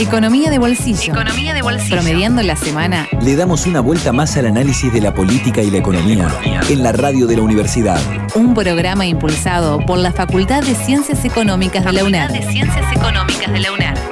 Economía de bolsillo. Economía de bolsillo. Promediando la semana. Le damos una vuelta más al análisis de la política y la economía en la radio de la universidad. Un programa impulsado por la Facultad de Ciencias Económicas de la UNAR. de Ciencias Económicas de la UNAR.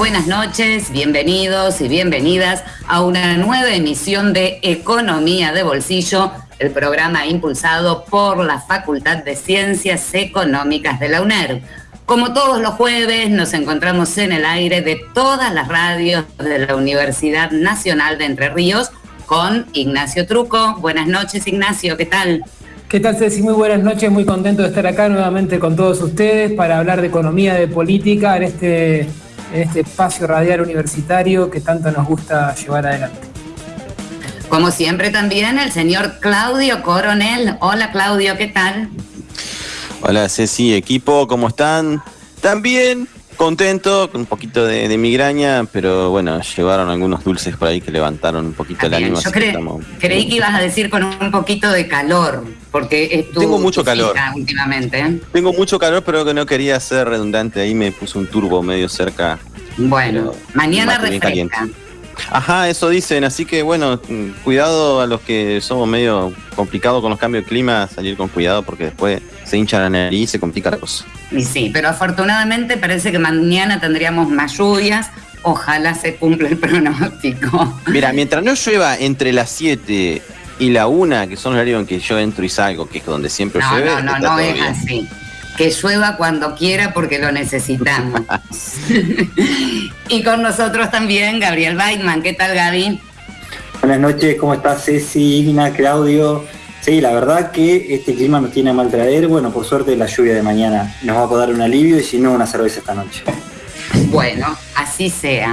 Buenas noches, bienvenidos y bienvenidas a una nueva emisión de Economía de Bolsillo, el programa impulsado por la Facultad de Ciencias Económicas de la UNER. Como todos los jueves, nos encontramos en el aire de todas las radios de la Universidad Nacional de Entre Ríos con Ignacio Truco. Buenas noches, Ignacio, ¿qué tal? ¿Qué tal, Ceci? Muy buenas noches, muy contento de estar acá nuevamente con todos ustedes para hablar de economía, de política en este en este espacio radial universitario que tanto nos gusta llevar adelante. Como siempre también el señor Claudio Coronel. Hola Claudio, ¿qué tal? Hola Ceci, equipo, ¿cómo están? También contento, con un poquito de, migraña, pero bueno, llevaron algunos dulces por ahí que levantaron un poquito el ánimo. Yo creí que ibas a decir con un poquito de calor, porque Tengo mucho calor últimamente. Tengo mucho calor, pero que no quería ser redundante. Ahí me puse un turbo medio cerca. Bueno, mañana refresca. Ajá, eso dicen, así que bueno, cuidado a los que somos medio complicados con los cambios de clima, salir con cuidado porque después se hincha la nariz y se complica la cosa. Y sí, pero afortunadamente parece que mañana tendríamos más lluvias. Ojalá se cumpla el pronóstico. Mira, mientras no llueva entre las 7 y la 1, que son los horarios en que yo entro y salgo, que es donde siempre llueve. No, no, no, es así. Que llueva cuando quiera porque lo necesitamos. y con nosotros también Gabriel Weidman. ¿Qué tal, Gaby? Buenas noches, ¿cómo estás, Ceci, Igna, Claudio? Sí, la verdad que este clima nos tiene a mal traer. Bueno, por suerte la lluvia de mañana nos va a poder dar un alivio y si no, una cerveza esta noche. Bueno, así sea.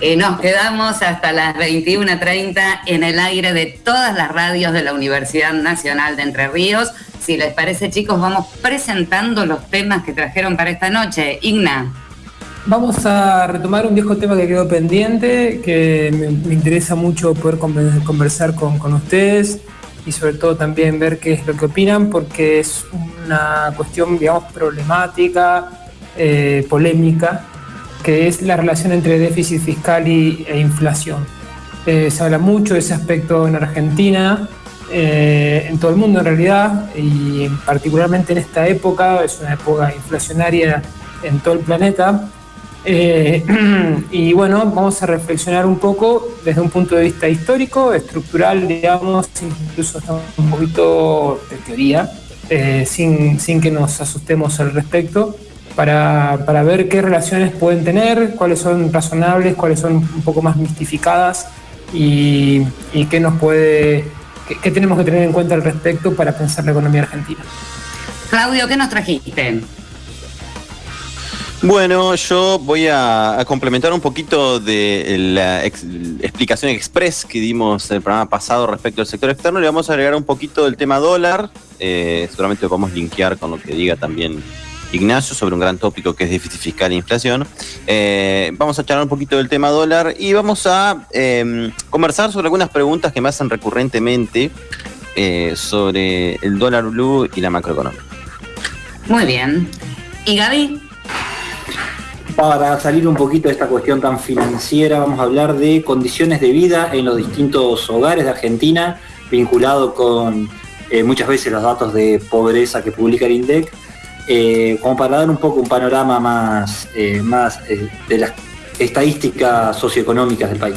Eh, nos quedamos hasta las 21.30 en el aire de todas las radios de la Universidad Nacional de Entre Ríos. Si les parece, chicos, vamos presentando los temas que trajeron para esta noche. Igna. Vamos a retomar un viejo tema que quedó pendiente, que me, interesa mucho poder conversar con, con ustedes y sobre todo también ver qué es lo que opinan, porque es una cuestión, digamos, problemática, eh, polémica, que es la relación entre déficit fiscal y, e inflación. Eh, se habla mucho de ese aspecto en Argentina, eh, en todo el mundo en realidad, y particularmente en esta época, es una época inflacionaria en todo el planeta, eh, y bueno, vamos a reflexionar un poco desde un punto de vista histórico, estructural, digamos, incluso un poquito de teoría, eh, sin, sin, que nos asustemos al respecto, para, para, ver qué relaciones pueden tener, cuáles son razonables, cuáles son un poco más mistificadas y, qué nos puede, qué tenemos que tener en cuenta al respecto para pensar la economía argentina. Claudio, ¿qué nos trajiste? Bueno, yo voy a, complementar un poquito de la explicación express que dimos el programa pasado respecto al sector externo. Le vamos a agregar un poquito del tema dólar. Eh, seguramente lo a linkear con lo que diga también Ignacio sobre un gran tópico que es déficit fiscal e inflación. Eh, vamos a charlar un poquito del tema dólar y vamos a em, conversar sobre algunas preguntas que me hacen recurrentemente eh, sobre el dólar blue y la macroeconomía. Muy bien. ¿Y Gaby? Para salir un poquito de esta cuestión tan financiera, vamos a hablar de condiciones de vida en los distintos hogares de Argentina, vinculado con eh, muchas veces los datos de pobreza que publica el INDEC, eh, como para dar un poco un panorama más, eh, más de las estadísticas socioeconómicas del país.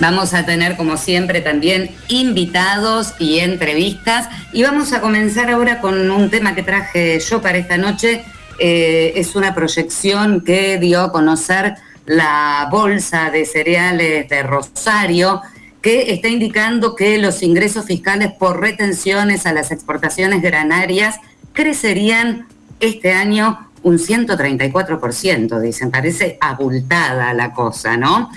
Vamos a tener, como siempre, también invitados y entrevistas. Y vamos a comenzar ahora con un tema que traje yo para esta noche, eh, es una proyección que dio a conocer la Bolsa de Cereales de Rosario, que está indicando que los ingresos fiscales por retenciones a las exportaciones granarias crecerían este año un 134%, dicen, parece abultada la cosa, ¿no?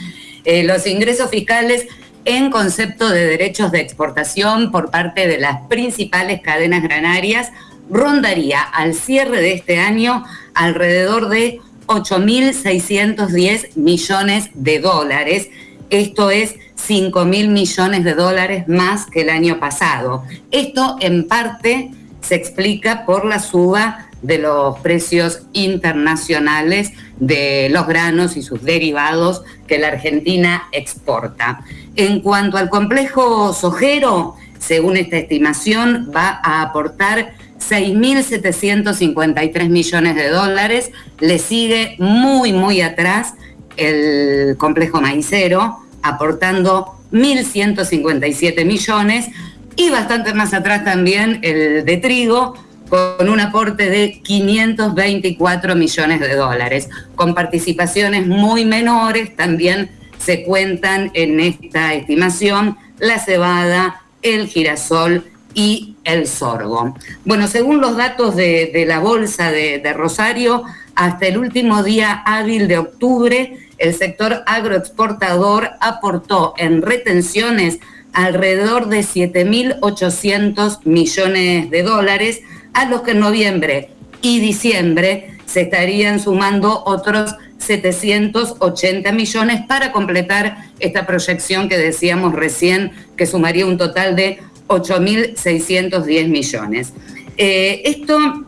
Eh, los ingresos fiscales en concepto de derechos de exportación por parte de las principales cadenas granarias rondaría al cierre de este año alrededor de 8.610 millones de dólares. Esto es 5 mil millones de dólares más que el año pasado. Esto en parte se explica por la suba de los precios internacionales de los granos y sus derivados que la Argentina exporta. En cuanto al complejo sojero, según esta estimación, va a aportar 6.753 millones de dólares. Le sigue muy, muy atrás el complejo maicero, aportando 1.157 millones. Y bastante más atrás también el de trigo, con un aporte de 524 millones de dólares, con participaciones muy menores, también se cuentan en esta estimación la cebada, el girasol y el sorgo. Bueno, según los datos de, la Bolsa de, Rosario, hasta el último día hábil de octubre, el sector agroexportador aportó en retenciones alrededor de 7.800 millones de dólares, a los que en noviembre y diciembre se estarían sumando otros 780 millones para completar esta proyección que decíamos recién, que sumaría un total de 8.610 millones. Eh, esto,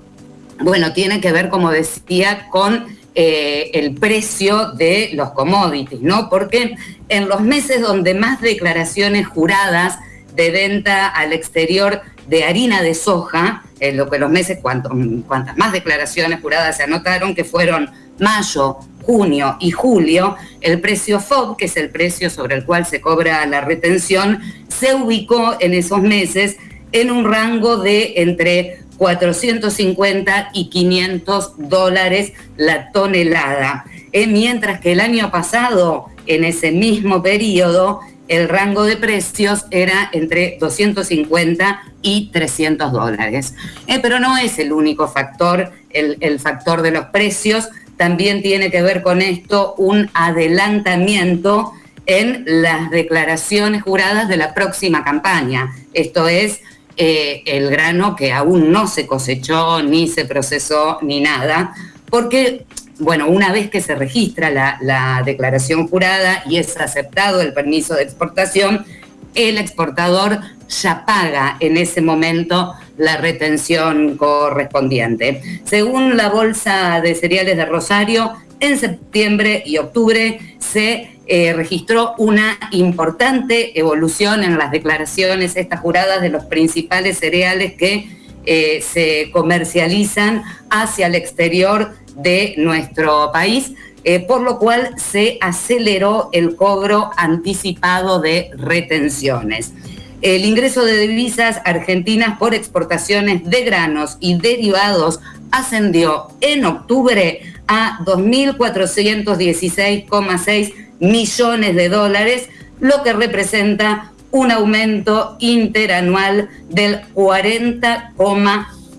bueno, tiene que ver, como decía, con eh, el precio de los commodities, ¿no? Porque en los meses donde más declaraciones juradas de venta al exterior de harina de soja, en lo que los meses, cuantas más declaraciones juradas se anotaron, que fueron mayo, junio y julio, el precio FOB, que es el precio sobre el cual se cobra la retención, se ubicó en esos meses en un rango de entre 450 y 500 dólares la tonelada, eh, mientras que el año pasado, en ese mismo periodo, el rango de precios era entre 250 y 300 dólares. Eh, pero no es el único factor, el factor de los precios, también tiene que ver con esto un adelantamiento en las declaraciones juradas de la próxima campaña. Esto es eh, el grano que aún no se cosechó, ni se procesó, ni nada, porque, bueno, una vez que se registra la, la declaración jurada y es aceptado el permiso de exportación, el exportador ya paga en ese momento la retención correspondiente. Según la Bolsa de Cereales de Rosario, en septiembre y octubre se eh, registró una importante evolución en las declaraciones estas juradas de los principales cereales que eh, se comercializan hacia el exterior de nuestro país, eh, por lo cual se aceleró el cobro anticipado de retenciones. El ingreso de divisas argentinas por exportaciones de granos y derivados ascendió en octubre a 2.416,6 millones de dólares, lo que representa un aumento interanual del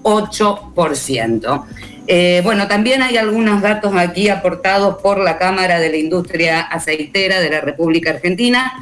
40,8%. Eh, bueno, también hay algunos datos aquí aportados por la Cámara de la Industria Aceitera de la República Argentina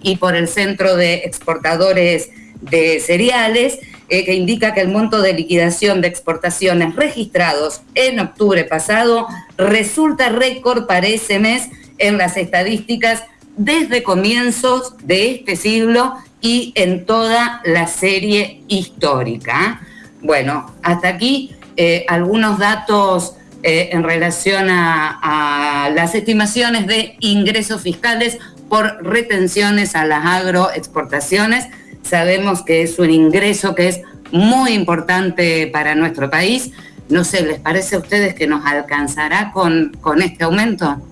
y por el Centro de Exportadores de Cereales, eh, que indica que el monto de liquidación de exportaciones registrados en octubre pasado resulta récord para ese mes en las estadísticas desde comienzos de este siglo y en toda la serie histórica. Bueno, hasta aquí eh, algunos datos eh, en relación a, las estimaciones de ingresos fiscales por retenciones a las agroexportaciones. Sabemos que es un ingreso que es muy importante para nuestro país. No sé, ¿les parece a ustedes que nos alcanzará con, con este aumento?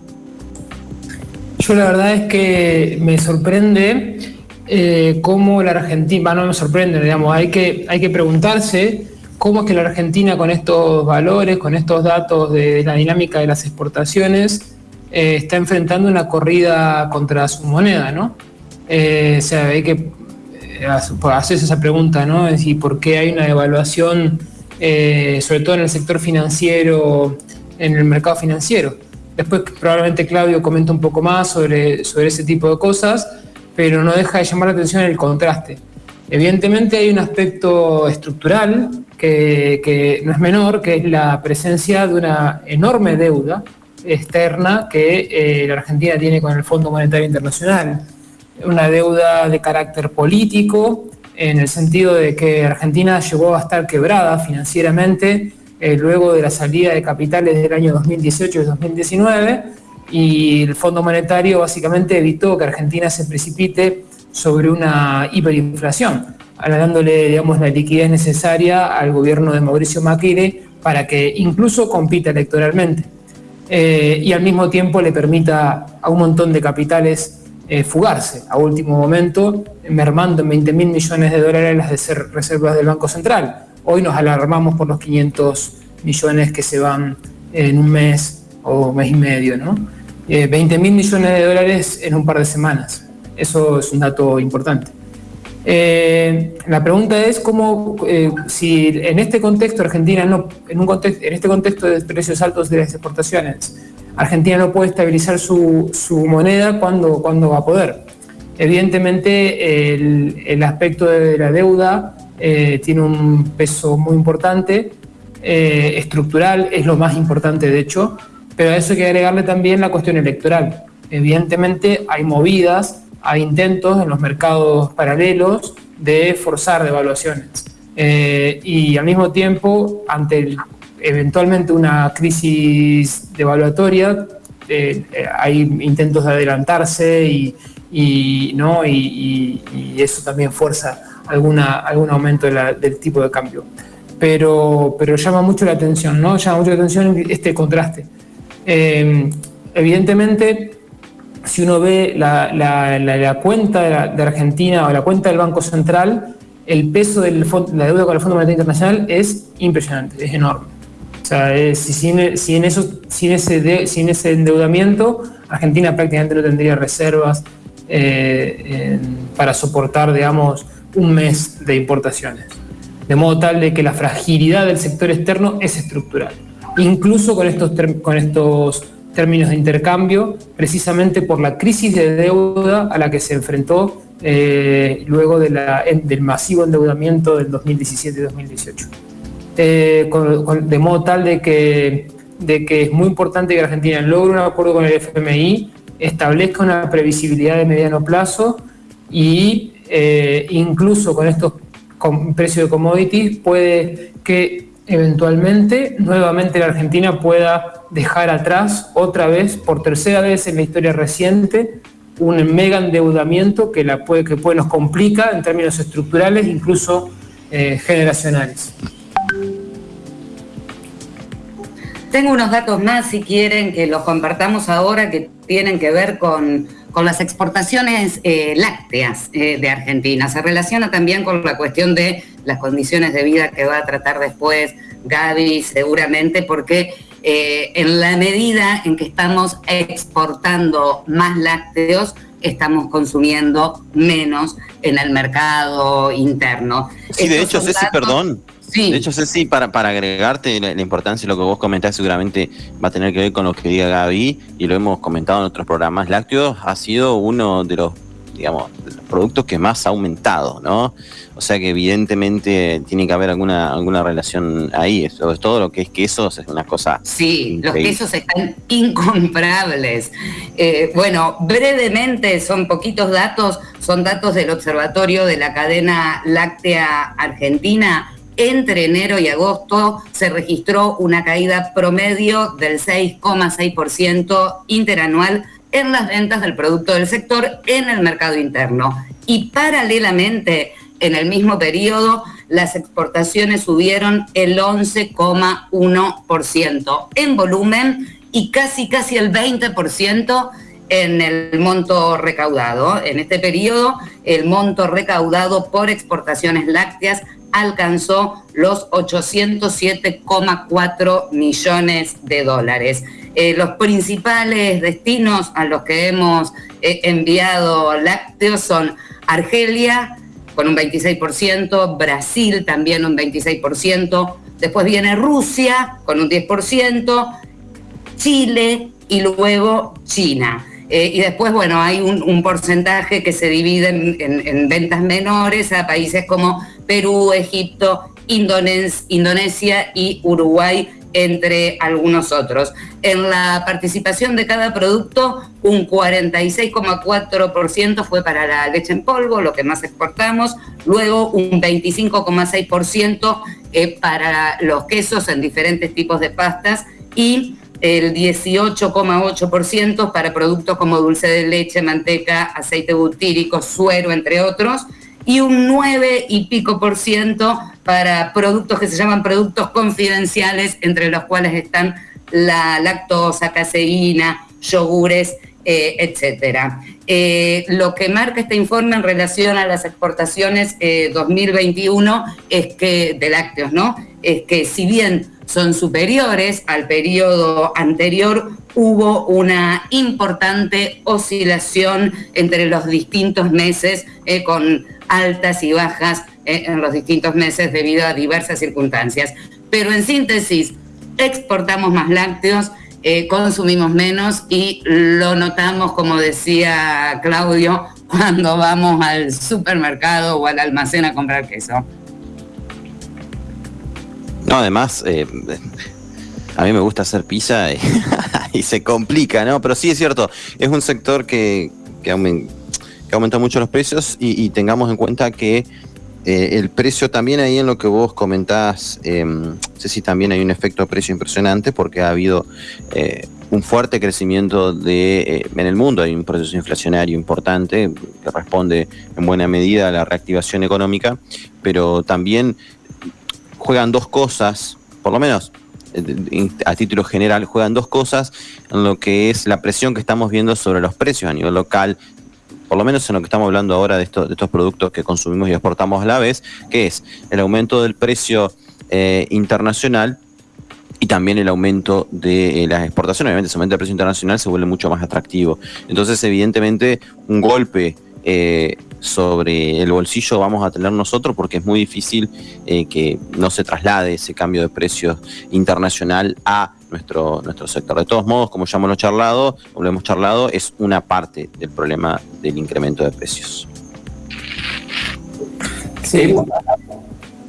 Yo la verdad es que me sorprende eh, cómo la Argentina, no me sorprende, digamos, hay que, hay que preguntarse cómo es que la Argentina con estos valores, con estos datos de la dinámica de las exportaciones, eh, está enfrentando una corrida contra su moneda, ¿no? Eh, o sea, hay que hacer esa pregunta, ¿no? Es ¿por qué hay una devaluación, sobre todo en el sector financiero, en el mercado financiero? Después probablemente Claudio comenta un poco más sobre, sobre ese tipo de cosas, pero no deja de llamar la atención el contraste. Evidentemente hay un aspecto estructural que, no es menor, que es la presencia de una enorme deuda externa que eh, la Argentina tiene con el Fondo Monetario Internacional. Una deuda de carácter político, en el sentido de que Argentina llegó a estar quebrada financieramente eh, luego de la salida de capitales del año 2018 y 2019, y el Fondo Monetario básicamente evitó que Argentina se precipite sobre una hiperinflación, dándole digamos, la liquidez necesaria al gobierno de Mauricio Macri para que incluso compita electoralmente. Eh, y al mismo tiempo le permita a un montón de capitales eh, fugarse a último momento, mermando en 20 mil millones de dólares las reservas del Banco Central. Hoy nos alarmamos por los 500 millones que se van en un mes o mes y medio, ¿no? 20 eh, mil millones de dólares en un par de semanas. Eso es un dato importante. Eh, la pregunta es cómo, eh, si en este contexto Argentina no, en, un contexto, en este contexto de precios altos de las exportaciones, Argentina no puede estabilizar su, moneda, ¿cuándo, ¿cuándo, va a poder? Evidentemente el, aspecto de la deuda eh, tiene un peso muy importante, estructural, es lo más importante de hecho, pero a eso hay que agregarle también la cuestión electoral. Evidentemente hay movidas hay intentos en los mercados paralelos de forzar devaluaciones. Eh, y al mismo tiempo, ante eventualmente una crisis devaluatoria, eh, hay intentos de adelantarse y, ¿no? y, eso también fuerza alguna, algún aumento del tipo de cambio. Pero, pero llama mucho la atención, ¿no? Llama mucho la atención este contraste. Evidentemente, si uno ve la, cuenta de, Argentina o la cuenta del Banco Central, el peso de la deuda con el Fondo Monetario Internacional es impresionante, es enorme. O sea, si, sin, eso, sin, ese sin ese endeudamiento, Argentina prácticamente no tendría reservas eh, para soportar, digamos, un mes de importaciones. De modo tal de que la fragilidad del sector externo es estructural. Incluso con estos, con estos términos de intercambio, precisamente por la crisis de deuda a la que se enfrentó eh, luego del masivo endeudamiento del 2017 y 2018. Eh, de modo tal de que, de que es muy importante que Argentina logre un acuerdo con el FMI, establezca una previsibilidad de mediano plazo y eh, incluso con estos precios de commodities puede que eventualmente nuevamente la Argentina pueda dejar atrás otra vez, por tercera vez en la historia reciente, un mega endeudamiento que, la puede, que puede, nos complica en términos estructurales, incluso eh, generacionales. Tengo unos datos más, si quieren, que los compartamos ahora, que tienen que ver con, las exportaciones eh, lácteas eh, de Argentina. Se relaciona también con la cuestión de las condiciones de vida que va a tratar después Gaby, seguramente, porque eh, en la medida en que estamos exportando más lácteos, estamos consumiendo menos en el mercado interno. Sí, de hecho, Ceci, perdón. Sí. De hecho, Ceci, para, para agregarte la, importancia de lo que vos comentás, seguramente va a tener que ver con lo que diga Gaby, y lo hemos comentado en otros programas. Lácteos ha sido uno de los digamos, los productos que más ha aumentado, ¿no? O sea que evidentemente tiene que haber alguna, alguna relación ahí. Sobre todo lo que es quesos es una cosa. Sí, los quesos están incomprables. Eh, bueno, brevemente, son poquitos datos, son datos del Observatorio de la Cadena Láctea Argentina. Entre enero y agosto se registró una caída promedio del 6,6% interanual en las ventas del producto del sector en el mercado interno. Y paralelamente, en el mismo periodo, las exportaciones subieron el 11,1% en volumen y casi, casi el 20% en el monto recaudado. En este periodo, el monto recaudado por exportaciones lácteas alcanzó los 807,4 millones de dólares. Eh, los principales destinos a los que hemos eh, enviado lácteos son Argelia, con un 26%, Brasil también un 26%, después viene Rusia con un 10%, Chile y luego China. Eh, y después, bueno, hay un, porcentaje que se divide en, ventas menores a países como Perú, Egipto, Indonesia y Uruguay, entre algunos otros. En la participación de cada producto, un 46,4% fue para la leche en polvo, lo que más exportamos, luego un 25,6% eh, para los quesos en diferentes tipos de pastas y el 18,8% para productos como dulce de leche, manteca, aceite butírico, suero, entre otros, y un 9 y pico por ciento para productos que se llaman productos confidenciales, entre los cuales están la lactosa, caseína, yogures, eh, etcétera. Eh, lo que marca este informe en relación a las exportaciones 2021 eh, es que, de lácteos, ¿no? Es que si bien son superiores al periodo anterior, hubo una importante oscilación entre los distintos meses con altas y bajas en los distintos meses debido a diversas circunstancias. Pero en síntesis, exportamos más lácteos, eh, consumimos menos y lo notamos, como decía Claudio, cuando vamos al supermercado o al almacén a comprar queso. No, además, eh, a mí me gusta hacer pizza y, se complica, ¿no? Pero sí es cierto, es un sector que, que, aumenta, mucho los precios y tengamos en cuenta que eh, el precio también ahí en lo que vos comentás, eh, sé si también hay un efecto de precio impresionante porque ha habido eh, un fuerte crecimiento de, eh, en el mundo, hay un proceso inflacionario importante que responde en buena medida a la reactivación económica, pero también juegan dos cosas, por lo menos a título general, juegan dos cosas en lo que es la presión que estamos viendo sobre los precios a nivel local por lo menos en lo que estamos hablando ahora de, estos, productos que consumimos y exportamos a la vez, que es el aumento del precio eh, internacional y también el aumento de eh, las exportaciones. Obviamente, ese aumento del precio internacional se vuelve mucho más atractivo. Entonces, evidentemente, un golpe eh, sobre el bolsillo vamos a tener nosotros porque es muy difícil que no se traslade ese cambio de precios internacional a nuestro, nuestro sector. De todos modos, como ya hemos charlado, como lo hemos charlado, es una parte del problema del incremento de precios. Sí.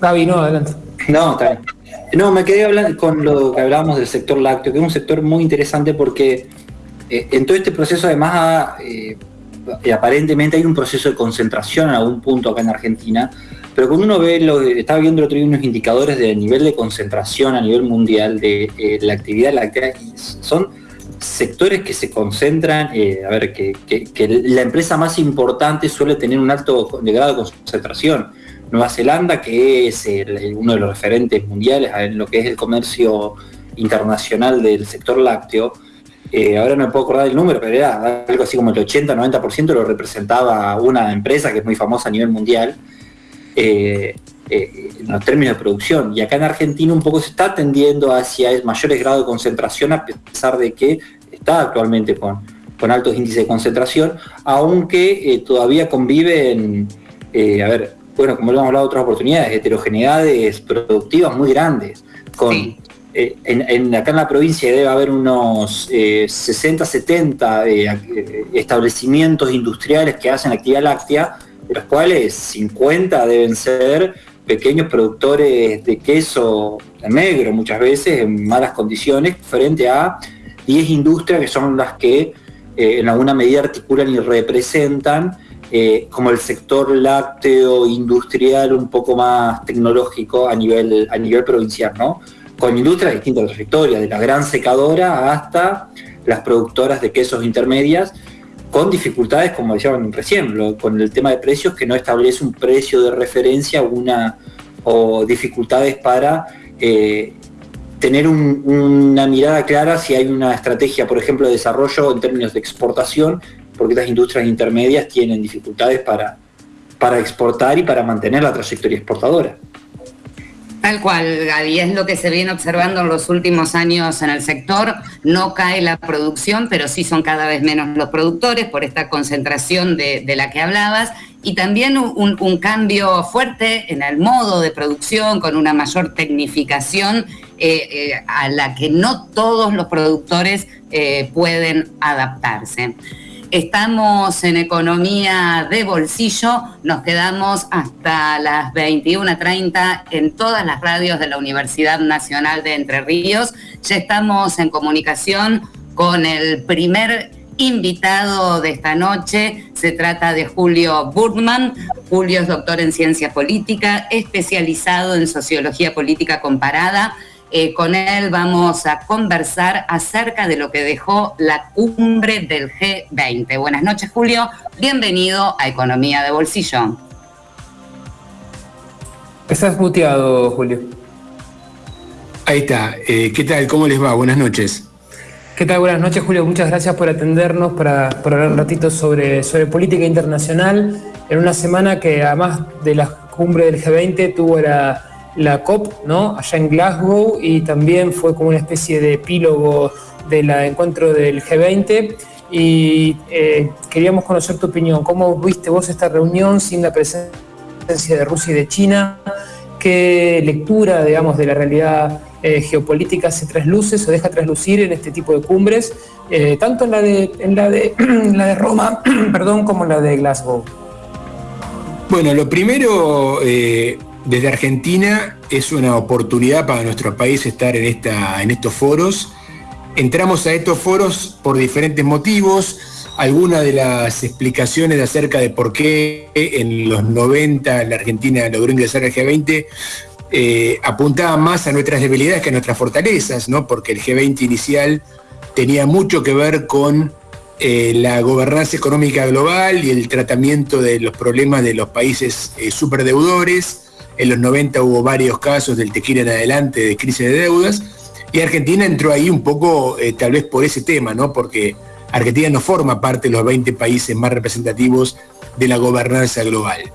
Gaby, no, adelante. No, está bien. No, me quedé hablando con lo que hablábamos del sector lácteo, que es un sector muy interesante porque eh, en todo este proceso además eh, aparentemente hay un proceso de concentración en algún punto acá en Argentina, pero cuando uno ve, lo, estaba viendo el otro día unos indicadores del nivel de concentración a nivel mundial de eh, la actividad láctea, son sectores que se concentran, eh, a ver, que, la empresa más importante suele tener un alto grado de concentración. Nueva Zelanda, que es uno de los referentes mundiales en lo que es el comercio internacional del sector lácteo, eh, ahora no me puedo acordar el número, pero era algo así como el 80-90% lo representaba una empresa que es muy famosa a nivel mundial. Eh, eh, en los términos de producción. Y acá en Argentina un poco se está tendiendo hacia mayores grados de concentración, a pesar de que está actualmente con, con altos índices de concentración, aunque eh, todavía conviven, a ver, bueno, como lo hemos hablado en otras oportunidades, heterogeneidades productivas muy grandes. Con, en, acá en la provincia debe haber unos 60, 70 establecimientos industriales que hacen actividad láctea, los cuales 50 deben ser pequeños productores de queso negro, muchas veces en malas condiciones, frente a 10 industrias que son las que eh, en alguna medida articulan y representan eh, como el sector lácteo industrial un poco más tecnológico a nivel, a nivel provincial, ¿no? Con industrias de distintas trayectorias, de la gran secadora hasta las productoras de quesos intermedias, con dificultades, como decían recién, con el tema de precios, que no establece un precio de referencia una, o dificultades para eh, tener una mirada clara si hay una estrategia, por ejemplo, de desarrollo en términos de exportación, porque estas industrias intermedias tienen dificultades para, para exportar y para mantener la trayectoria exportadora. Tal cual, Gaby, es lo que se viene observando en los últimos años en el sector. No cae la producción, pero sí son cada vez menos los productores por esta concentración de, la que hablabas. Y también un, cambio fuerte en el modo de producción, con una mayor tecnificación eh, eh, a la que no todos los productores eh, pueden adaptarse. Estamos en economía de bolsillo, nos quedamos hasta las 21.30 en todas las radios de la Universidad Nacional de Entre Ríos. Ya estamos en comunicación con el primer invitado de esta noche. Se trata de Julio Burman. Julio es doctor en ciencia política, especializado en sociología política comparada eh, con él vamos a conversar acerca de lo que dejó la cumbre del G20. Buenas noches, Julio. Bienvenido a Economía de Bolsillo. Estás muteado, Julio. Ahí está. Eh, ¿Qué tal? ¿Cómo les va? Buenas noches. ¿Qué tal? Buenas noches, Julio. Muchas gracias por atendernos, para, hablar un ratito sobre, sobre política internacional en una semana que además de la cumbre del G20 tuvo la la COP, ¿no? Allá en Glasgow y también fue como una especie de epílogo del encuentro del G20 y eh, queríamos conocer tu opinión. ¿Cómo viste vos esta reunión sin la presencia de Rusia y de China? ¿Qué lectura, digamos, de la realidad eh, geopolítica se trasluce, se deja traslucir en este tipo de cumbres, eh, tanto en la de, en la de, la de Roma, perdón, como en la de Glasgow? Bueno, lo primero, desde Argentina es una oportunidad para nuestro país estar en, esta, en estos foros. Entramos a estos foros por diferentes motivos. Algunas de las explicaciones acerca de por qué en los 90 la Argentina logró ingresar al G20 eh, apuntaba más a nuestras debilidades que a nuestras fortalezas, ¿no? porque el G20 inicial tenía mucho que ver con eh, la gobernanza económica global y el tratamiento de los problemas de los países eh, superdeudores en los 90 hubo varios casos del tequila en adelante de crisis de deudas. Y Argentina entró ahí un poco eh, tal vez por ese tema, ¿no? Porque Argentina no forma parte de los 20 países más representativos de la gobernanza global.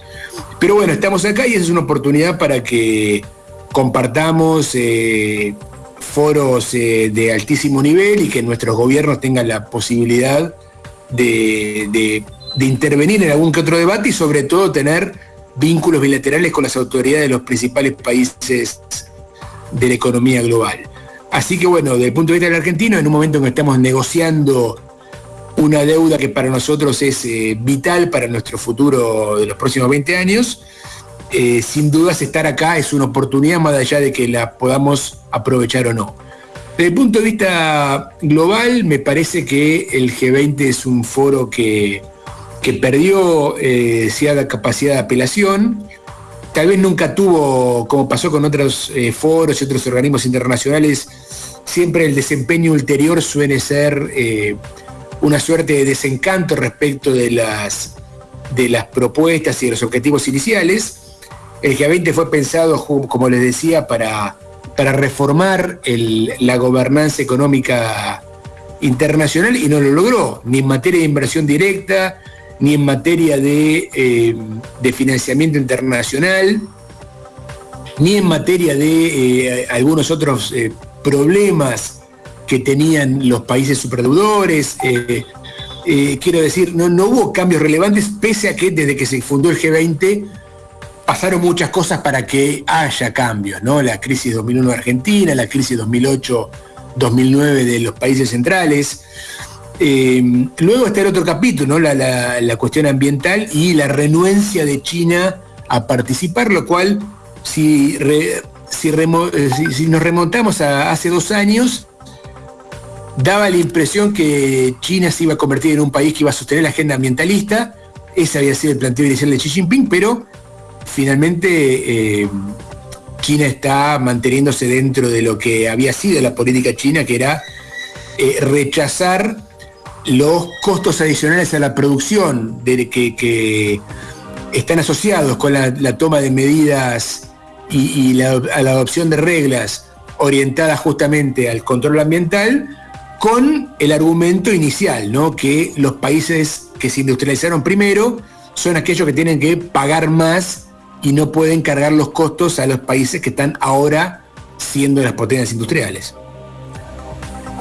Pero bueno, estamos acá y es una oportunidad para que compartamos eh, foros eh, de altísimo nivel y que nuestros gobiernos tengan la posibilidad de, de intervenir en algún que otro debate y sobre todo tener vínculos bilaterales con las autoridades de los principales países de la economía global. Así que bueno, desde el punto de vista del argentino, en un momento en que estamos negociando una deuda que para nosotros es eh, vital para nuestro futuro de los próximos 20 años, eh, sin dudas estar acá es una oportunidad más allá de que la podamos aprovechar o no. Desde el punto de vista global, me parece que el G20 es un foro que que perdió eh, cierta capacidad de apelación, tal vez nunca tuvo, como pasó con otros eh, foros y otros organismos internacionales, siempre el desempeño ulterior suele ser eh, una suerte de desencanto respecto de las, de las propuestas y de los objetivos iniciales. El G20 fue pensado, como les decía, para, para reformar la gobernanza económica internacional y no lo logró, ni en materia de inversión directa, ni en materia de, eh, financiamiento internacional, ni en materia de eh, algunos otros eh, problemas que tenían los países superdeudores. quiero decir, no, no hubo cambios relevantes, pese a que desde que se fundó el G20 pasaron muchas cosas para que haya cambios, ¿no? La crisis 2001 de Argentina, la crisis 2008-2009 de los países centrales. Eh, luego está el otro capítulo, la, cuestión ambiental y la renuencia de China a participar, lo cual, si, eh, si, nos remontamos a hace dos años, daba la impresión que China se iba a convertir en un país que iba a sostener la agenda ambientalista. Ese había sido el planteo inicial de Xi Jinping, pero finalmente eh, China está manteniéndose dentro de lo que había sido la política china, que era rechazar los costos adicionales a la producción de que, están asociados con la, toma de medidas y, a la adopción de reglas orientadas justamente al control ambiental, con el argumento inicial, ¿no? que los países que se industrializaron primero son aquellos que tienen que pagar más y no pueden cargar los costos a los países que están ahora siendo las potencias industriales.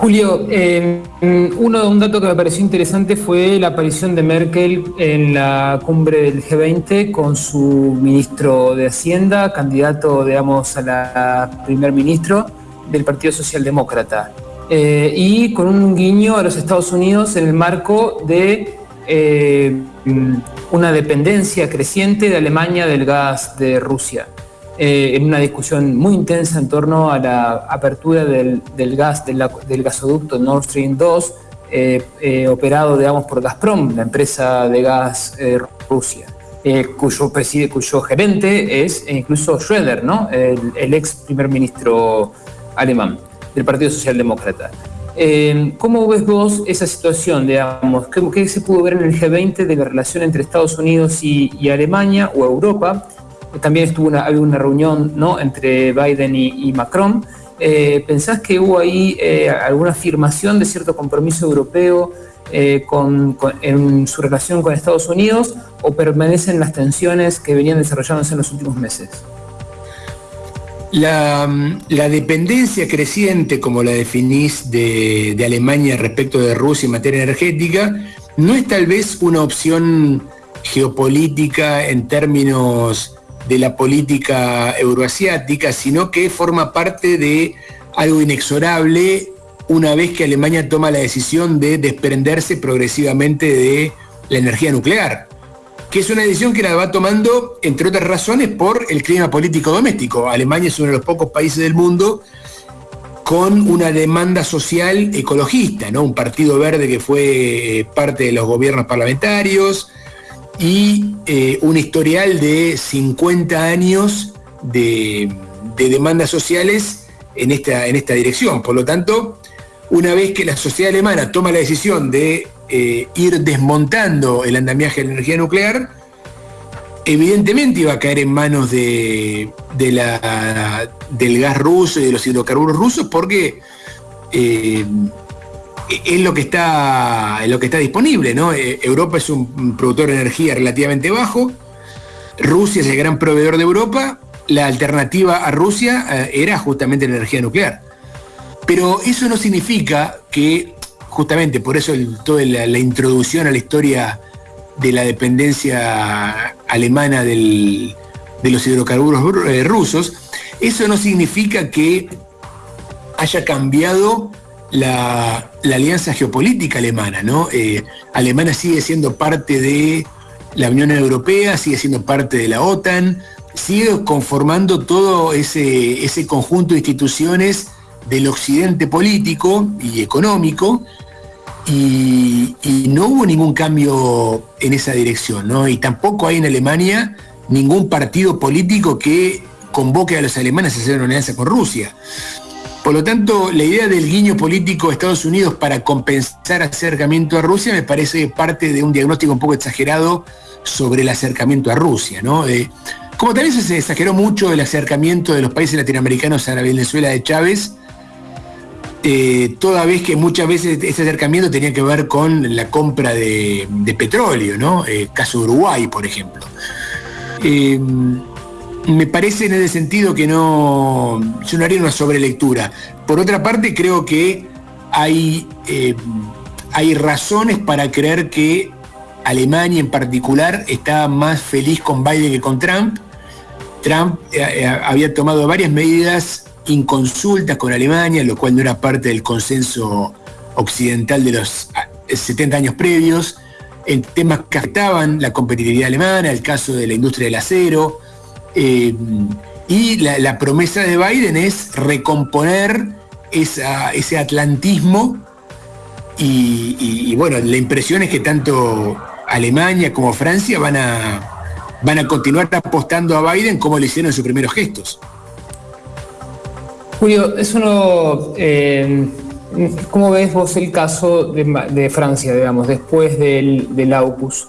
Julio, eh, uno, un dato que me pareció interesante fue la aparición de Merkel en la cumbre del G20 con su ministro de Hacienda, candidato, digamos, a la primer ministro del Partido Socialdemócrata. Eh, y con un guiño a los Estados Unidos en el marco de eh, una dependencia creciente de Alemania del gas de Rusia. Eh, en una discusión muy intensa en torno a la apertura del, gas, del, gasoducto Nord Stream 2, eh, operado, digamos, por Gazprom, la empresa de gas Rusia. cuyo, cuyo gerente es incluso Schröder, ¿no? el ex primer ministro alemán del Partido Socialdemócrata. Eh, ¿Cómo ves vos esa situación, digamos? ¿Qué, se pudo ver en el G20 de la relación entre Estados Unidos y, Alemania o Europa? También estuvo una, reunión ¿no? entre Biden y, Macron. Eh, ¿Pensás que hubo ahí eh, alguna afirmación de cierto compromiso europeo en su relación con Estados Unidos o permanecen las tensiones que venían desarrollándose en los últimos meses? La, dependencia creciente, como la definís, de, Alemania respecto de Rusia en materia energética, no es tal vez una opción geopolítica en términos de la política euroasiática, sino que forma parte de algo inexorable una vez que Alemania toma la decisión de desprenderse progresivamente de la energía nuclear que es una decisión que la va tomando, entre otras razones, por el clima político doméstico. Alemania es uno de los pocos países del mundo con una demanda social ecologista, ¿no? Un partido verde que fue eh, parte de los gobiernos parlamentarios y eh, un historial de 50 años de, demandas sociales en esta, en esta dirección. Por lo tanto, una vez que la sociedad alemana toma la decisión de eh, ir desmontando el andamiaje de la energía nuclear, evidentemente iba a caer en manos de, del gas ruso y de los hidrocarburos rusos porque eh, es lo que está, lo que está disponible. ¿no? Eh, Europa es un productor de energía relativamente bajo, Rusia es el gran proveedor de Europa, la alternativa a Rusia era justamente la energía nuclear. Pero eso no significa que justamente por eso toda la, introducción a la historia de la dependencia alemana de los hidrocarburos eh, rusos, eso no significa que haya cambiado la, alianza geopolítica alemana, ¿no? Eh, Alemania sigue siendo parte de la Unión Europea, sigue siendo parte de la OTAN, sigue conformando todo ese, ese conjunto de instituciones del occidente político y económico y, no hubo ningún cambio en esa dirección, ¿no? Y tampoco hay en Alemania ningún partido político que convoque a los alemanes a hacer una alianza con Rusia. Por lo tanto, la idea del guiño político de Estados Unidos para compensar acercamiento a Rusia me parece parte de un diagnóstico un poco exagerado sobre el acercamiento a Rusia, ¿no? como también se exageró mucho el acercamiento de los países latinoamericanos a la Venezuela de Chávez, eh, toda vez que muchas veces ese acercamiento tenía que ver con la compra de, petróleo, ¿no? Eh, caso de Uruguay, por ejemplo. Eh, me parece en ese sentido que no, yo haría una sobrelectura. Por otra parte, creo que hay, hay razones para creer que Alemania en particular está más feliz con Biden que con Trump. Trump había tomado varias medidas inconsultas con Alemania, lo cual no era parte del consenso occidental de los 70 ah, años previos, en temas que afectaban la competitividad alemana, el caso de la industria del acero, eh, y la, promesa de Biden es recomponer ese atlantismo y, bueno, la impresión es que tanto Alemania como Francia van a, van a continuar apostando a Biden como le hicieron en sus primeros gestos. Julio, es uno. Eh, ¿Cómo ves vos el caso de, Francia, digamos, después del, del AUKUS?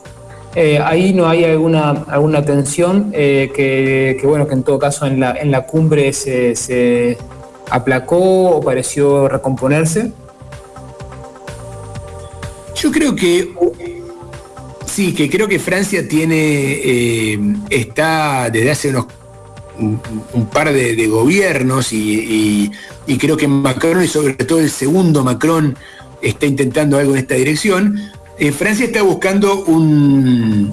Eh, ahí no hay alguna, alguna tensión eh, que, bueno, que en todo caso en la, en la cumbre se, aplacó o pareció recomponerse. Yo creo que sí, que creo que Francia tiene, está desde hace unos un, par de, gobiernos y, creo que Macron y sobre todo el segundo Macron está intentando algo en esta dirección. Eh, Francia está buscando un,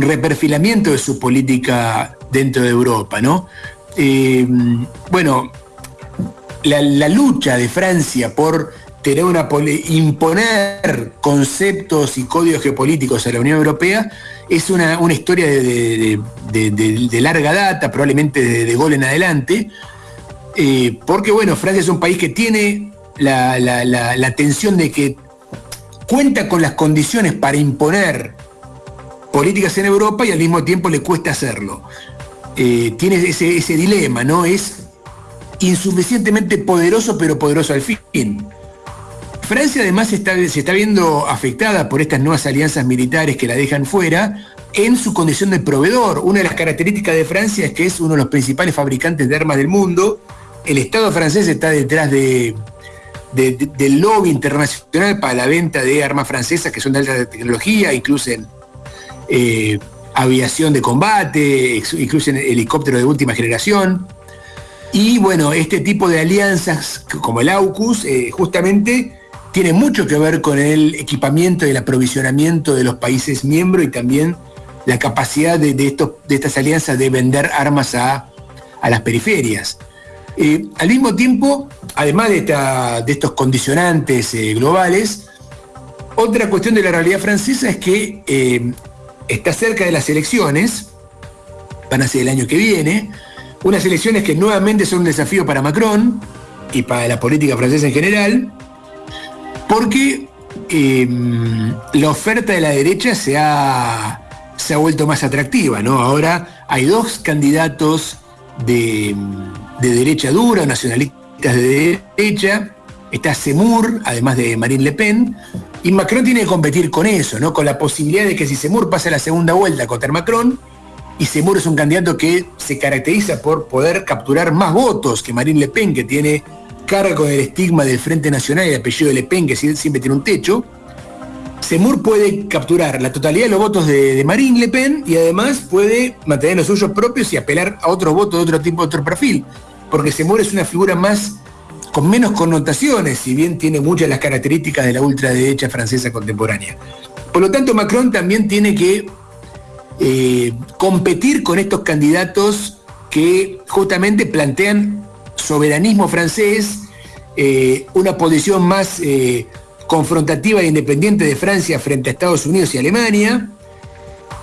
reperfilamiento de su política dentro de Europa, ¿no? Eh, bueno, la, lucha de Francia por tener una imponer conceptos y códigos geopolíticos a la Unión Europea es una, historia de, larga data, probablemente de, gol en adelante, eh, porque bueno, Francia es un país que tiene la, la, tensión de que cuenta con las condiciones para imponer políticas en Europa y al mismo tiempo le cuesta hacerlo. Eh, tiene ese, ese dilema, ¿no? Es insuficientemente poderoso, pero poderoso al fin. Francia además se está viendo afectada por estas nuevas alianzas militares que la dejan fuera en su condición de proveedor. Una de las características de Francia es que es uno de los principales fabricantes de armas del mundo. El Estado francés está detrás de, del lobby internacional para la venta de armas francesas que son de alta tecnología, incluyen eh, aviación de combate, incluyen helicópteros de última generación. Y bueno, este tipo de alianzas como el AUKUS eh, justamente tiene mucho que ver con el equipamiento y el aprovisionamiento de los países miembros y también la capacidad de, estos, de estas alianzas de vender armas a, las periferias. Eh, al mismo tiempo, además de, estos condicionantes eh, globales, otra cuestión de la realidad francesa es que eh, está cerca de las elecciones, van a ser el año que viene, unas elecciones que nuevamente son un desafío para Macron y para la política francesa en general, porque em, la oferta de la derecha se ha, se ha vuelto más atractiva, ¿no? Ahora hay dos candidatos de, derecha dura, nacionalistas de derecha, está Semur, además de Marine Le Pen, y Macron tiene que competir con eso, ¿no? Con la posibilidad de que si Semur pasa la segunda vuelta contra Macron, y Semur es un candidato que se caracteriza por poder capturar más votos que Marine Le Pen, que tiene carga con el estigma del Frente Nacional y el apellido de Le Pen, que siempre tiene un techo, Semur puede capturar la totalidad de los votos de, Marine Le Pen y además puede mantener los suyos propios y apelar a otros votos de otro tipo, de otro perfil. Porque Semur es una figura más con menos connotaciones, si bien tiene muchas las características de la ultraderecha francesa contemporánea. Por lo tanto, Macron también tiene que eh, competir con estos candidatos que justamente plantean soberanismo francés, eh, una posición más eh, confrontativa e independiente de Francia frente a Estados Unidos y Alemania.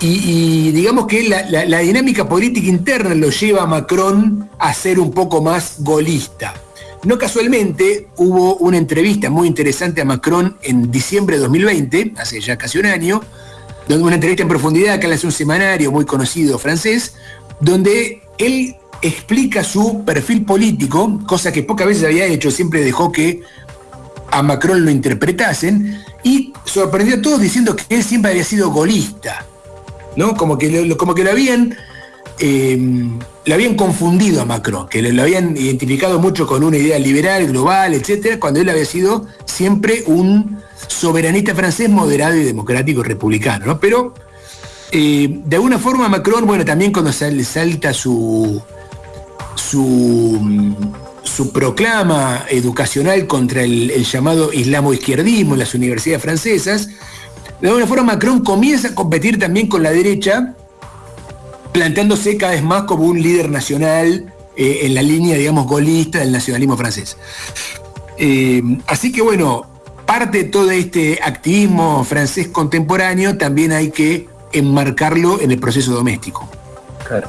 Y, digamos que la, dinámica política interna lo lleva a Macron a ser un poco más golista. No casualmente hubo una entrevista muy interesante a Macron en diciembre de 2020, hace ya casi un año, donde una entrevista en profundidad que le hace un semanario muy conocido francés, donde él explica su perfil político, cosa que pocas veces había hecho, siempre dejó que a Macron lo interpretasen, y sorprendió a todos diciendo que él siempre había sido golista, ¿no? Como que lo, como que habían, lo habían confundido a Macron, que lo, habían identificado mucho con una idea liberal, global, etcétera, cuando él había sido siempre un soberanista francés moderado y democrático republicano, ¿no? Pero eh, de alguna forma Macron, bueno, también cuando salta su, su, proclama educacional contra el, llamado islamo-izquierdismo en las universidades francesas, de alguna forma Macron comienza a competir también con la derecha, planteándose cada vez más como un líder nacional eh, en la línea, digamos, golista del nacionalismo francés. Eh, así que bueno, parte de todo este activismo francés contemporáneo también hay que enmarcarlo en el proceso doméstico. Claro.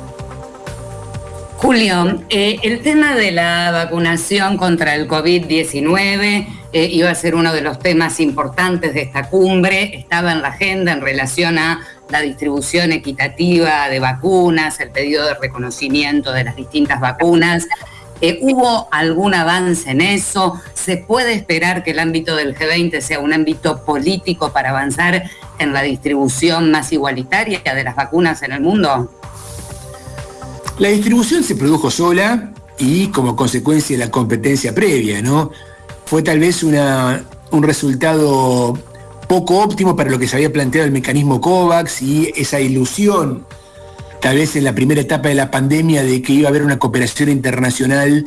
Julio, eh, el tema de la vacunación contra el COVID-19 eh, iba a ser uno de los temas importantes de esta cumbre, estaba en la agenda en relación a la distribución equitativa de vacunas, el pedido de reconocimiento de las distintas vacunas. Eh, ¿Hubo algún avance en eso? ¿Se puede esperar que el ámbito del G20 sea un ámbito político para avanzar en la distribución más igualitaria de las vacunas en el mundo? La distribución se produjo sola y como consecuencia de la competencia previa, ¿no? Fue tal vez un resultado poco óptimo para lo que se había planteado el mecanismo COVAX y esa ilusión, tal vez en la primera etapa de la pandemia, de que iba a haber una cooperación internacional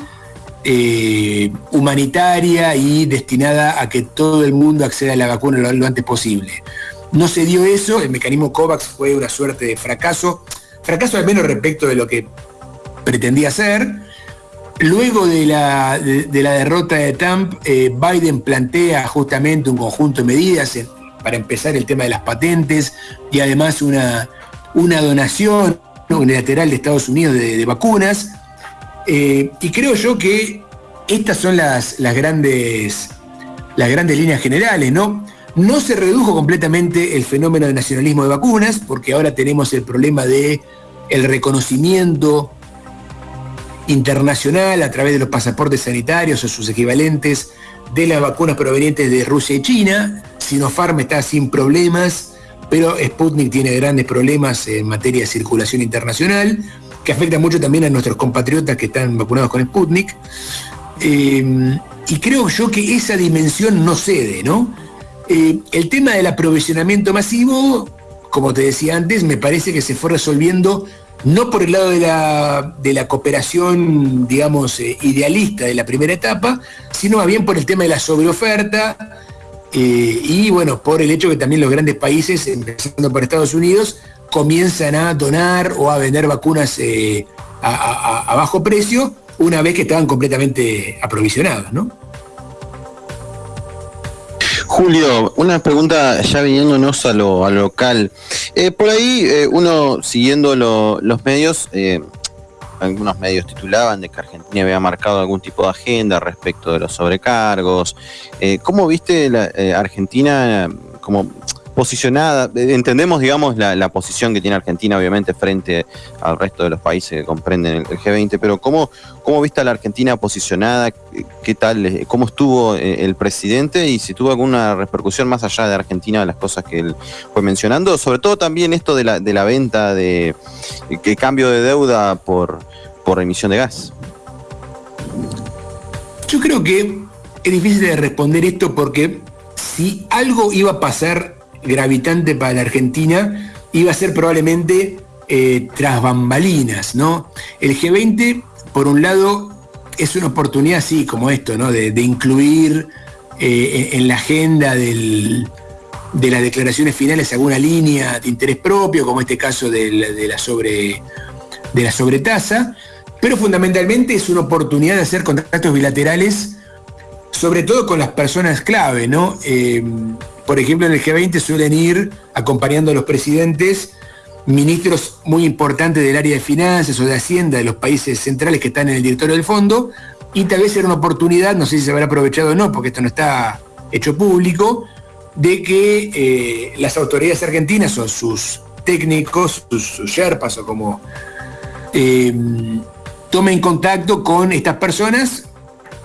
eh, humanitaria y destinada a que todo el mundo acceda a la vacuna lo, lo antes posible. No se dio eso, el mecanismo COVAX fue una suerte de fracaso fracaso al menos respecto de lo que pretendía hacer. Luego de la, de, la derrota de Trump, eh, Biden plantea justamente un conjunto de medidas para empezar el tema de las patentes y además una, una donación unilateral de Estados Unidos de, vacunas. Eh, y creo yo que estas son las, las, grandes, las grandes líneas generales, ¿no? No se redujo completamente el fenómeno de nacionalismo de vacunas, porque ahora tenemos el problema de el reconocimiento internacional a través de los pasaportes sanitarios o sus equivalentes de las vacunas provenientes de Rusia y China. Sinopharm está sin problemas, pero Sputnik tiene grandes problemas en materia de circulación internacional, que afecta mucho también a nuestros compatriotas que están vacunados con Sputnik. Eh, y creo yo que esa dimensión no cede, ¿no? Eh, el tema del aprovisionamiento masivo, como te decía antes, me parece que se fue resolviendo no por el lado de la, cooperación, digamos, eh, idealista de la primera etapa, sino más bien por el tema de la sobreoferta eh, y, bueno, por el hecho que también los grandes países, empezando por Estados Unidos, comienzan a donar o a vender vacunas a, a bajo precio una vez que estaban completamente aprovisionadas, ¿no? Julio, una pregunta ya viniéndonos a lo, local. Eh, por ahí, eh, uno siguiendo los medios, eh, algunos medios titulaban de que Argentina había marcado algún tipo de agenda respecto de los sobrecargos. ¿Cómo viste la, Argentina como posicionada, entendemos, digamos, la, posición que tiene Argentina, obviamente, frente al resto de los países que comprenden el, G20, pero ¿cómo, ¿cómo viste a la Argentina posicionada? ¿Qué tal? ¿Cómo estuvo eh, el presidente? Y si tuvo alguna repercusión más allá de Argentina de las cosas que él fue mencionando, sobre todo también esto de la, de la venta de que cambio de deuda por, por emisión de gas. Yo creo que es difícil de responder esto porque si algo iba a pasar gravitante para la Argentina iba a ser probablemente eh, tras bambalinas, ¿no? El G20, por un lado, es una oportunidad así como esto, ¿no? De, incluir eh, en, la agenda de las declaraciones finales alguna línea de interés propio, como este caso de la, sobre, de la sobretasa, pero fundamentalmente es una oportunidad de hacer contactos bilaterales, sobre todo con las personas clave, ¿no? Eh, por ejemplo, en el G20 suelen ir acompañando a los presidentes ministros muy importantes del área de finanzas o de Hacienda de los países centrales que están en el directorio del fondo, y tal vez era una oportunidad, no sé si se habrá aprovechado o no, porque esto no está hecho público, de que eh, las autoridades argentinas o sus técnicos, sus, sherpas o como eh, tomen contacto con estas personas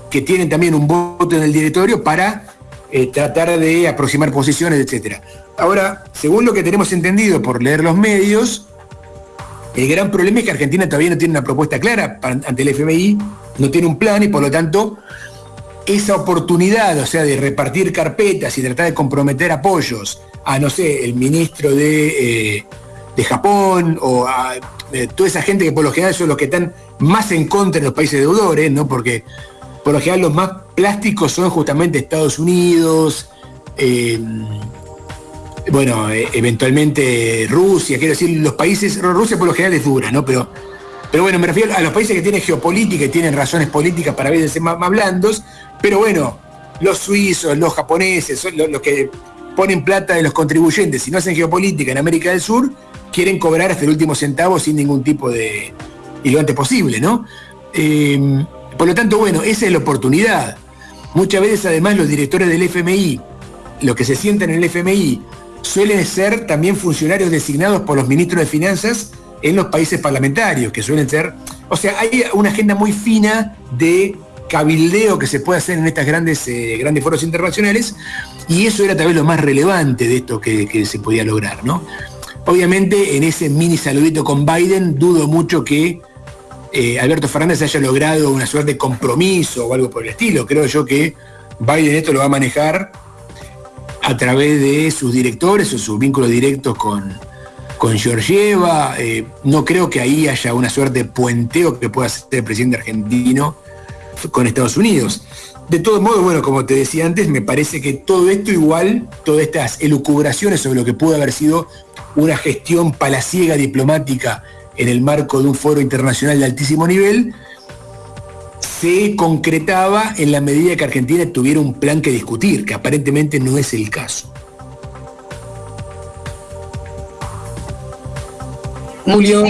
que tienen también un voto en el directorio para eh, tratar de aproximar posiciones, etc. Ahora, según lo que tenemos entendido por leer los medios, el gran problema es que Argentina todavía no tiene una propuesta clara ante el FMI, no tiene un plan y por lo tanto esa oportunidad, o sea, de repartir carpetas y tratar de comprometer apoyos a, no sé, el ministro de, eh, de Japón o a eh, toda esa gente que por lo general son los que están más en contra de los países deudores, ¿no? Porque por lo general los más plásticos son justamente Estados Unidos, eh, bueno, eh, eventualmente Rusia, quiero decir, los países, Rusia por lo general es dura, ¿no? Pero, pero bueno, me refiero a los países que tienen geopolítica y tienen razones políticas para veces más, blandos, pero bueno, los suizos, los japoneses, son los, que ponen plata de los contribuyentes y no hacen geopolítica en América del Sur, quieren cobrar hasta el último centavo sin ningún tipo de... y lo antes posible, ¿no? Eh, por lo tanto, bueno, esa es la oportunidad. Muchas veces además los directores del FMI, los que se sientan en el FMI, suelen ser también funcionarios designados por los ministros de Finanzas en los países parlamentarios, que suelen ser... O sea, hay una agenda muy fina de cabildeo que se puede hacer en estas grandes, eh, grandes foros internacionales, y eso era tal vez lo más relevante de esto que, que se podía lograr, ¿no? Obviamente en ese mini saludito con Biden dudo mucho que eh, Alberto Fernández haya logrado una suerte de compromiso o algo por el estilo. Creo yo que Biden esto lo va a manejar a través de sus directores o sus vínculos directos con, con Georgieva. Eh, no creo que ahí haya una suerte de puenteo que pueda hacer el presidente argentino con Estados Unidos. De todos modos, bueno, como te decía antes, me parece que todo esto igual, todas estas elucubraciones sobre lo que pudo haber sido una gestión palaciega diplomática en el marco de un foro internacional de altísimo nivel, se concretaba en la medida que Argentina tuviera un plan que discutir, que aparentemente no es el caso. Julio,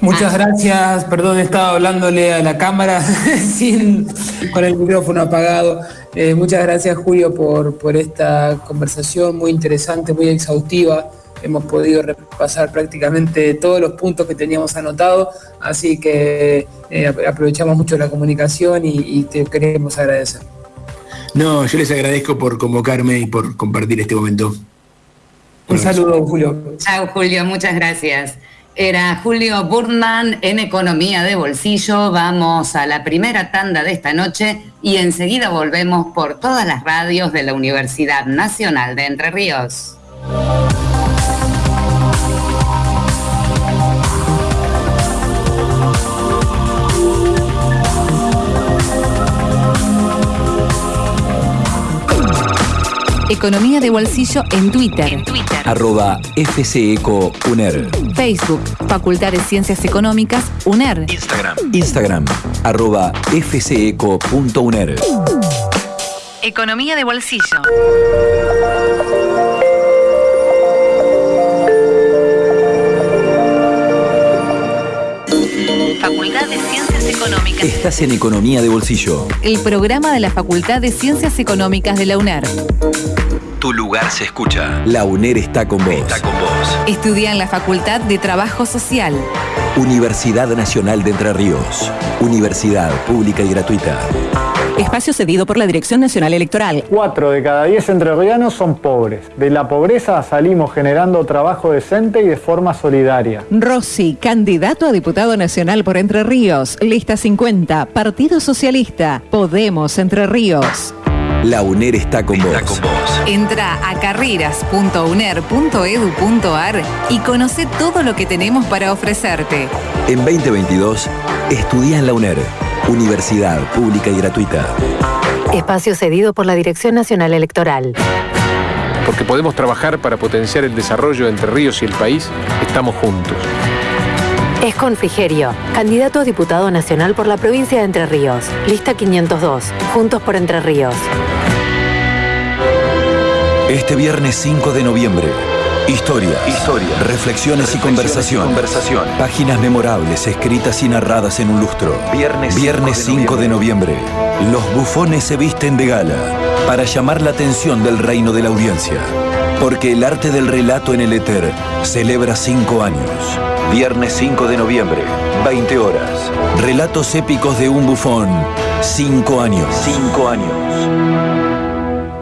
muchas gracias. Perdón, estaba hablándole a la cámara sin, con el micrófono apagado. Eh, muchas gracias, Julio, por, por esta conversación muy interesante, muy exhaustiva. Hemos podido repasar prácticamente todos los puntos que teníamos anotados, así que eh, aprovechamos mucho la comunicación y, y te queremos agradecer. No, yo les agradezco por convocarme y por compartir este momento. Un saludo, Julio. Chao, Julio, muchas gracias. Era Julio Burman en Economía de Bolsillo. Vamos a la primera tanda de esta noche y enseguida volvemos por todas las radios de la Universidad Nacional de Entre Ríos. Economía de bolsillo en Twitter. Arroba FCECOUNER. Facebook, Facultad de Ciencias Económicas, UNER. Instagram. Instagram. Arroba FCECO.UNER. Economía de bolsillo. Estás en Economía de Bolsillo. El programa de la Facultad de Ciencias Económicas de la UNER. Tu lugar se escucha. La UNER está con vos. Está con vos. Estudia en la Facultad de Trabajo Social. Universidad Nacional de Entre Ríos. Universidad pública y gratuita. Espacio cedido por la Dirección Nacional Electoral. Cuatro de cada diez entrerrianos son pobres. De la pobreza salimos generando trabajo decente y de forma solidaria. Rossi, candidato a diputado nacional por Entre Ríos. Lista 50, Partido Socialista. Podemos Entre Ríos. La UNER está con vos. Entra a carreras.uner.edu.ar y conoce todo lo que tenemos para ofrecerte. En 2022, estudia en la UNER. Universidad pública y gratuita. Espacio cedido por la Dirección Nacional Electoral. Porque podemos trabajar para potenciar el desarrollo de Entre Ríos y el país, estamos juntos. Es Frigerio, candidato a diputado nacional por la provincia de Entre Ríos. Lista 502, Juntos por Entre Ríos. Este viernes 5 de noviembre. Historia. Historia. Reflexiones, y conversación. conversación. Páginas memorables escritas y narradas en un lustro. Viernes, viernes 5 de noviembre. Los bufones se visten de gala para llamar la atención del reino de la audiencia. Porque el arte del relato en el éter celebra cinco años. Viernes 5 de noviembre, 20 horas. Relatos épicos de un bufón. Cinco años. Cinco años.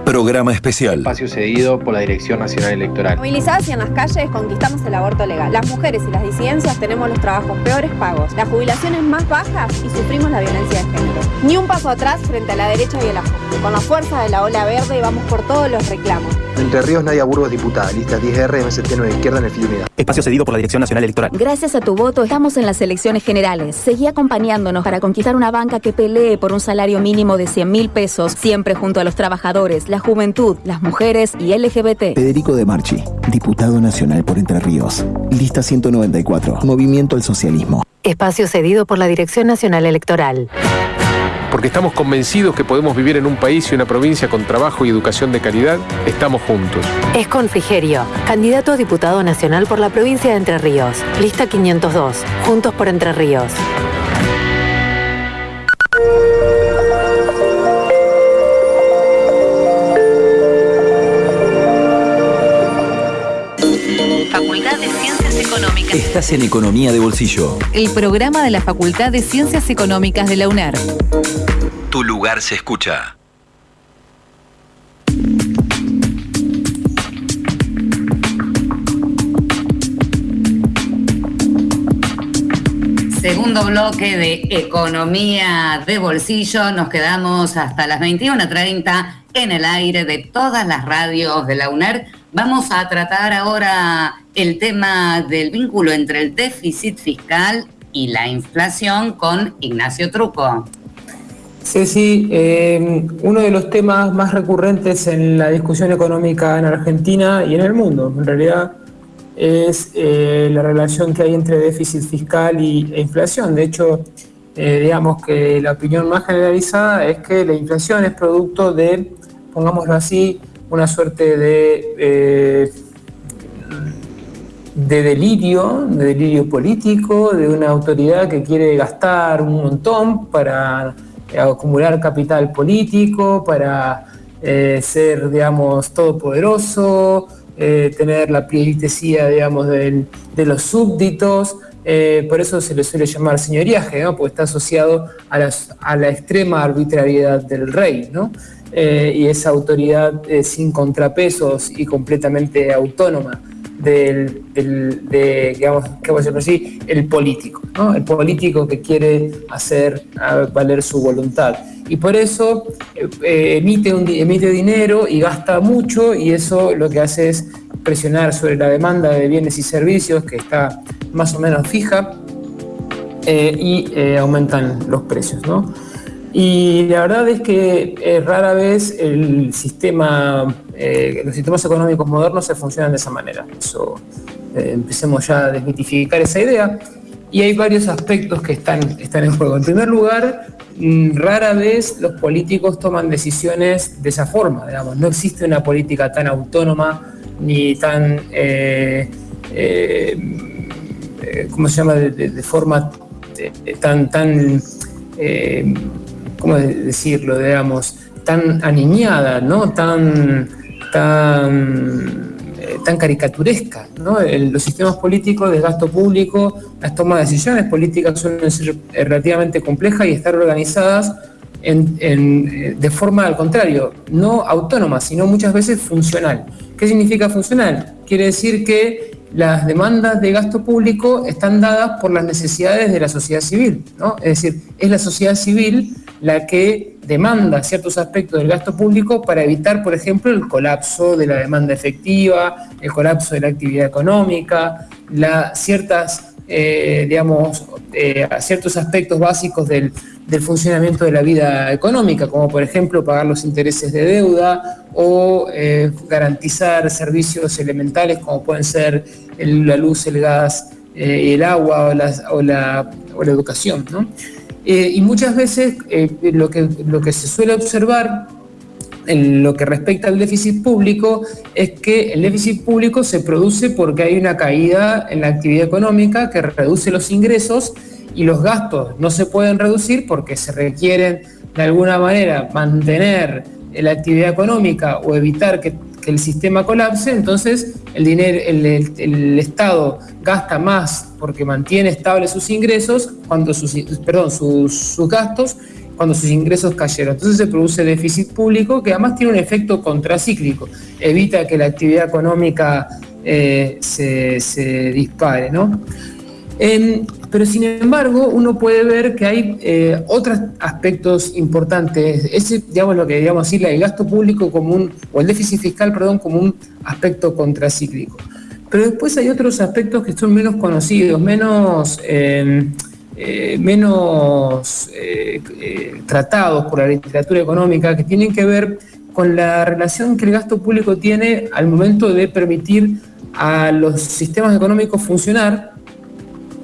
Programa especial. Espacio cedido por la Dirección Nacional Electoral. Movilizadas y en las calles conquistamos el aborto legal. Las mujeres y las disidencias tenemos los trabajos peores pagos, las jubilaciones más bajas y sufrimos la violencia de género. Ni un paso atrás frente a la derecha y el ajuste. Con la fuerza de la ola verde vamos por todos los reclamos. Entre Ríos, Nadia Burgos, diputada. Lista 10R, MST 9 Izquierda en el Fil Unidad. Espacio cedido por la Dirección Nacional Electoral. Gracias a tu voto estamos en las elecciones generales. Seguí acompañándonos para conquistar una banca que pelee por un salario mínimo de 100 mil pesos, siempre junto a los trabajadores, la juventud, las mujeres y LGBT. Federico de Marchi, diputado nacional por Entre Ríos. Lista 194, Movimiento al Socialismo. Espacio cedido por la Dirección Nacional Electoral. Porque estamos convencidos que podemos vivir en un país y una provincia con trabajo y educación de calidad, estamos juntos. Es Frigerio, candidato a diputado nacional por la provincia de Entre Ríos. Lista 502, Juntos por Entre Ríos. Estás en Economía de Bolsillo. El programa de la Facultad de Ciencias Económicas de la UNER. Tu lugar se escucha. Segundo bloque de Economía de Bolsillo. Nos quedamos hasta las 21.30 en el aire de todas las radios de la UNER. Vamos a tratar ahora el tema del vínculo entre el déficit fiscal y la inflación con Ignacio Truco. Ceci, eh, uno de los temas más recurrentes en la discusión económica en Argentina y en el mundo, en realidad, es eh, la relación que hay entre déficit fiscal y, e inflación. De hecho, eh, digamos que la opinión más generalizada es que la inflación es producto de, pongámoslo así, una suerte de, eh, de delirio, de delirio político, de una autoridad que quiere gastar un montón para acumular capital político, para ser, digamos, todopoderoso, eh, tener la pleitesía, digamos, de los súbditos. Eh, por eso se le suele llamar señoriaje, ¿no? porque está asociado a, la extrema arbitrariedad del rey, ¿no? y esa autoridad sin contrapesos y completamente autónoma del, de, digamos, ¿qué voy así? El político, ¿no? El político que quiere hacer valer su voluntad. Y por eso eh, emite, un, emite dinero y gasta mucho y eso lo que hace es presionar sobre la demanda de bienes y servicios que está más o menos fija eh, y eh, aumentan los precios, ¿no? Y la verdad es que rara vez el sistema eh, los sistemas económicos modernos se funcionan de esa manera. Eso, eh, empecemos ya a desmitificar esa idea. Y hay varios aspectos que están, están en juego. En primer lugar, mm, rara vez los políticos toman decisiones de esa forma, digamos. No existe una política tan autónoma ni tan, eh, ¿cómo se llama?, de, forma tan, tan ¿cómo decirlo?, digamos, tan aniñada, ¿no?, tan tan, eh, caricaturesca. ¿no? los sistemas políticos de gasto público, las tomas de decisiones políticas suelen ser eh, relativamente complejas y estar organizadas en, eh, de forma al contrario, no autónoma, sino muchas veces funcional. ¿Qué significa funcional? Quiere decir que las demandas de gasto público están dadas por las necesidades de la sociedad civil. ¿no? Es decir, es la sociedad civil la que demanda ciertos aspectos del gasto público para evitar, por ejemplo, el colapso de la demanda efectiva, el colapso de la actividad económica, ciertas, eh, digamos, eh, ciertos aspectos básicos del, funcionamiento de la vida económica, como por ejemplo pagar los intereses de deuda o eh, garantizar servicios elementales como pueden ser la luz, el gas, el agua o, o, la, o la educación. ¿no? Eh, y muchas veces eh, lo, que, lo que se suele observar en lo que respecta al déficit público es que el déficit público se produce porque hay una caída en la actividad económica que reduce los ingresos y los gastos no se pueden reducir porque se requieren de alguna manera mantener la actividad económica o evitar que que el sistema colapse, entonces el, dinero, el, Estado gasta más porque mantiene estables sus ingresos, cuando sus, perdón, sus, gastos, cuando sus ingresos cayeron. Entonces se produce déficit público que además tiene un efecto contracíclico, evita que la actividad económica eh, se, se, dispare. ¿no? Em, pero sin embargo, uno puede ver que hay eh, otros aspectos importantes. Ese, digamos, lo que digamos así, el gasto público común, o el déficit fiscal, perdón, como un aspecto contracíclico. Pero después hay otros aspectos que son menos conocidos, menos, em, eh, menos eh, tratados por la literatura económica, que tienen que ver con la relación que el gasto público tiene al momento de permitir a los sistemas económicos funcionar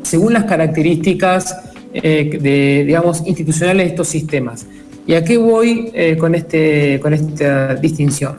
según las características eh, de, digamos, institucionales de estos sistemas. ¿Y a qué voy eh, con, este, con esta distinción?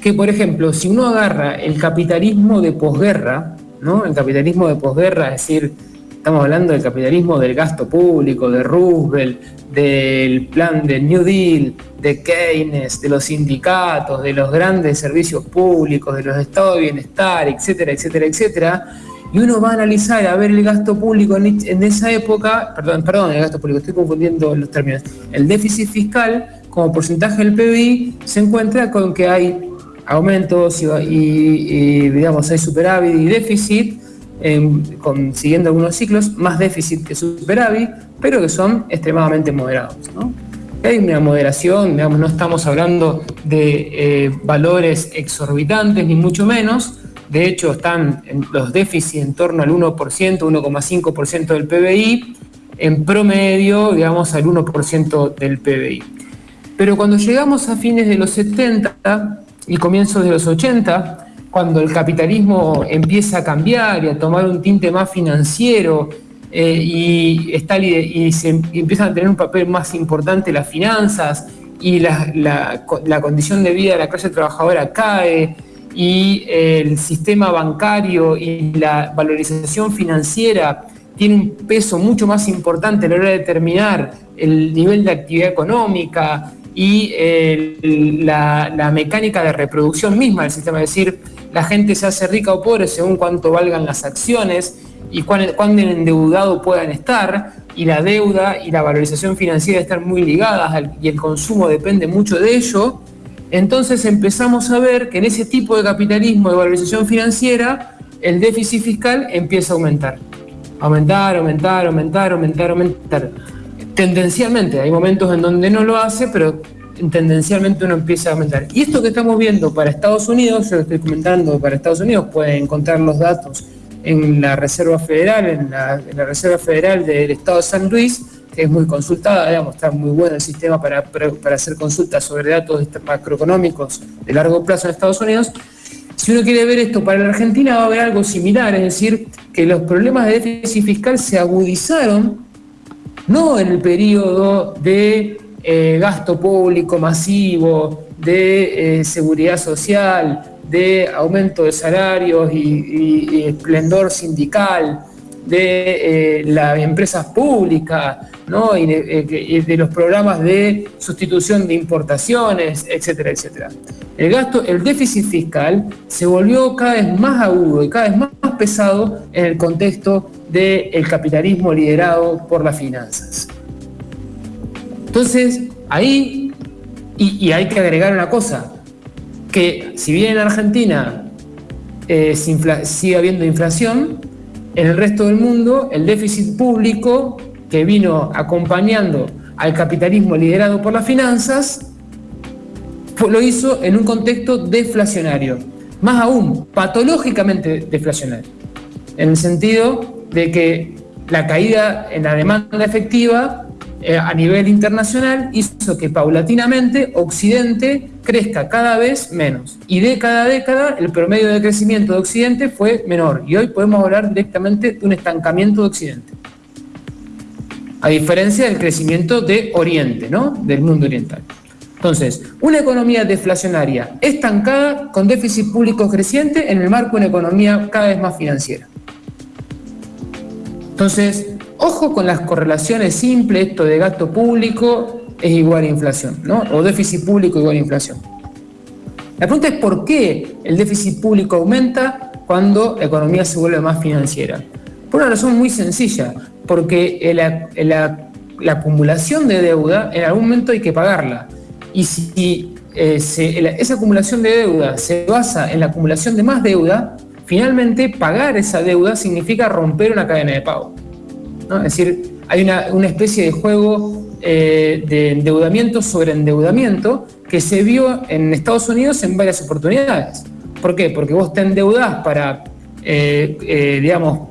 Que, por ejemplo, si uno agarra el capitalismo de posguerra, ¿no? el capitalismo de posguerra, es decir, estamos hablando del capitalismo del gasto público, de Roosevelt, del plan del New Deal, de Keynes, de los sindicatos, de los grandes servicios públicos, de los estados de bienestar, etcétera, etcétera, etcétera, y uno va a analizar, a ver el gasto público en, esa época, perdón, perdón, el gasto público, estoy confundiendo los términos, el déficit fiscal como porcentaje del PBI se encuentra con que hay aumentos y, digamos, hay superávit y déficit, siguiendo algunos ciclos, más déficit que superávit, pero que son extremadamente moderados. Hay una moderación, digamos, no estamos hablando de eh, valores exorbitantes, ni mucho menos, de hecho, están los déficits en torno al 1%, 1,5% del PBI, en promedio, digamos, al 1% del PBI. Pero cuando llegamos a fines de los 70 y comienzos de los 80, cuando el capitalismo empieza a cambiar y a tomar un tinte más financiero, eh, y, está, y, se, empiezan a tener un papel más importante las finanzas y la condición de vida de la clase trabajadora cae y el sistema bancario y la valorización financiera tiene un peso mucho más importante a la hora de determinar el nivel de actividad económica y la, mecánica de reproducción misma del sistema, es decir, la gente se hace rica o pobre según cuánto valgan las acciones y cuán, cuán endeudado puedan estar, y la deuda y la valorización financiera están muy ligadas y el consumo depende mucho de ello, entonces empezamos a ver que en ese tipo de capitalismo de valorización financiera, el déficit fiscal empieza a aumentar. Aumentar, aumentar, aumentar, aumentar, aumentar. Tendencialmente, hay momentos en donde no lo hace, pero tendencialmente uno empieza a aumentar. Y esto que estamos viendo para Estados Unidos, yo lo estoy comentando para Estados Unidos, pueden encontrar los datos en la Reserva Federal, en la, en la Reserva Federal del Estado de San Luis, es muy consultada, digamos, está muy bueno el sistema para, para hacer consultas sobre datos macroeconómicos de largo plazo en Estados Unidos. Si uno quiere ver esto para la Argentina va a haber algo similar, es decir, que los problemas de déficit fiscal se agudizaron no en el periodo de eh, gasto público masivo, de eh, seguridad social, de aumento de salarios y, y esplendor sindical, de eh, las empresas públicas, ¿no? y, de, los programas de sustitución de importaciones, etcétera, etcétera. El gasto, el déficit fiscal se volvió cada vez más agudo y cada vez más pesado en el contexto del capitalismo liderado por las finanzas. Entonces, ahí, y, y hay que agregar una cosa, que si bien en Argentina eh, sigue habiendo inflación, en el resto del mundo, el déficit público que vino acompañando al capitalismo liderado por las finanzas, lo hizo en un contexto deflacionario, más aún patológicamente deflacionario, en el sentido de que la caída en la demanda efectiva eh, a nivel internacional hizo que paulatinamente Occidente crezca cada vez menos. Y de cada década el promedio de crecimiento de Occidente fue menor. Y hoy podemos hablar directamente de un estancamiento de Occidente. A diferencia del crecimiento de Oriente, ¿no? Del mundo oriental. Entonces, una economía deflacionaria estancada con déficit público creciente en el marco de una economía cada vez más financiera. Entonces, Ojo con las correlaciones simples, esto de gasto público es igual a inflación, ¿no? O déficit público igual a inflación. La pregunta es por qué el déficit público aumenta cuando la economía se vuelve más financiera. Por una razón muy sencilla, porque la, acumulación de deuda en algún momento hay que pagarla. Y si eh, esa acumulación de deuda se basa en la acumulación de más deuda, finalmente pagar esa deuda significa romper una cadena de pago. Es decir, hay una, especie de juego eh, de endeudamiento sobre endeudamiento que se vio en Estados Unidos en varias oportunidades. ¿Por qué? Porque vos te endeudás para, eh, eh, digamos,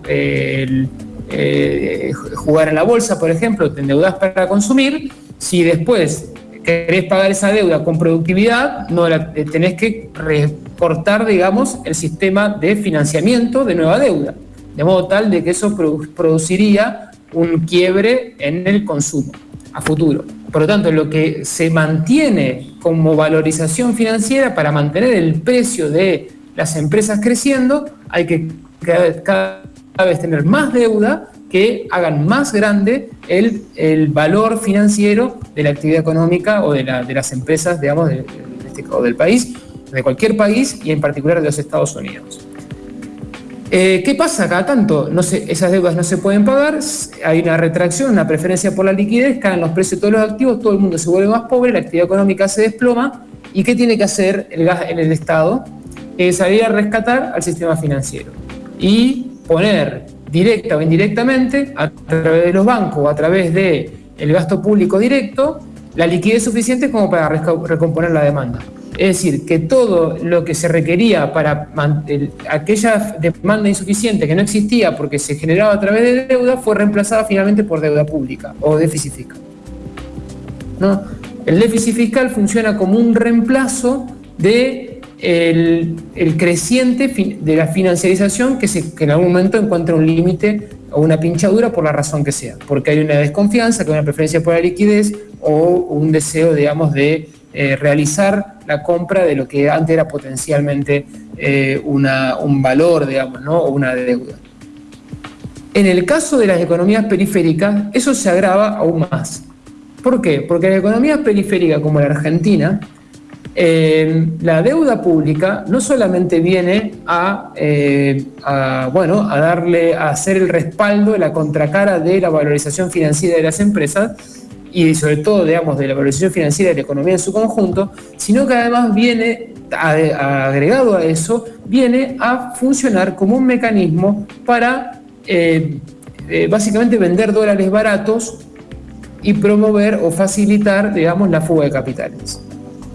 jugar en la bolsa, por ejemplo, te endeudás para consumir, si después querés pagar esa deuda con productividad, no tenés que recortar, digamos, el sistema de financiamiento de nueva deuda de modo tal de que eso produciría un quiebre en el consumo a futuro. Por lo tanto, lo que se mantiene como valorización financiera para mantener el precio de las empresas creciendo, hay que cada, vez tener más deuda que hagan más grande el, valor financiero de la actividad económica o de, la, de las empresas, digamos, de, este, del país, de cualquier país y en particular de los Estados Unidos. Eh, ¿Qué pasa cada tanto? Esas deudas no se pueden pagar, hay una retracción, una preferencia por la liquidez, caen los precios de todos los activos, todo el mundo se vuelve más pobre, la actividad económica se desploma. ¿Y qué tiene que hacer el, el Estado? salir a rescatar al sistema financiero y poner directa o indirectamente, a través de los bancos o a través del el gasto público directo, la liquidez suficiente como para recomponer la demanda. Es decir, que todo lo que se requería para aquella demanda insuficiente que no existía porque se generaba a través de deuda fue reemplazada finalmente por deuda pública o déficit fiscal. ¿No? El déficit fiscal funciona como un reemplazo de el, creciente de la financiarización que, que en algún momento encuentra un límite o una pinchadura por la razón que sea, porque hay una desconfianza, que hay una preferencia por la liquidez o un deseo, digamos, de eh, realizar la compra de lo que antes era potencialmente eh, una, un valor, digamos, ¿no? o una deuda. En el caso de las economías periféricas, eso se agrava aún más. ¿Por qué? Porque en economías periféricas como la Argentina, eh, la deuda pública no solamente viene a, a, bueno, a darle, a hacer el respaldo la contracara de la valorización financiera de las empresas, y sobre todo, digamos, de la valorización financiera de la economía en su conjunto, sino que además viene, agregado a eso, viene a funcionar como un mecanismo para eh, eh, básicamente vender dólares baratos y promover o facilitar, digamos, la fuga de capitales.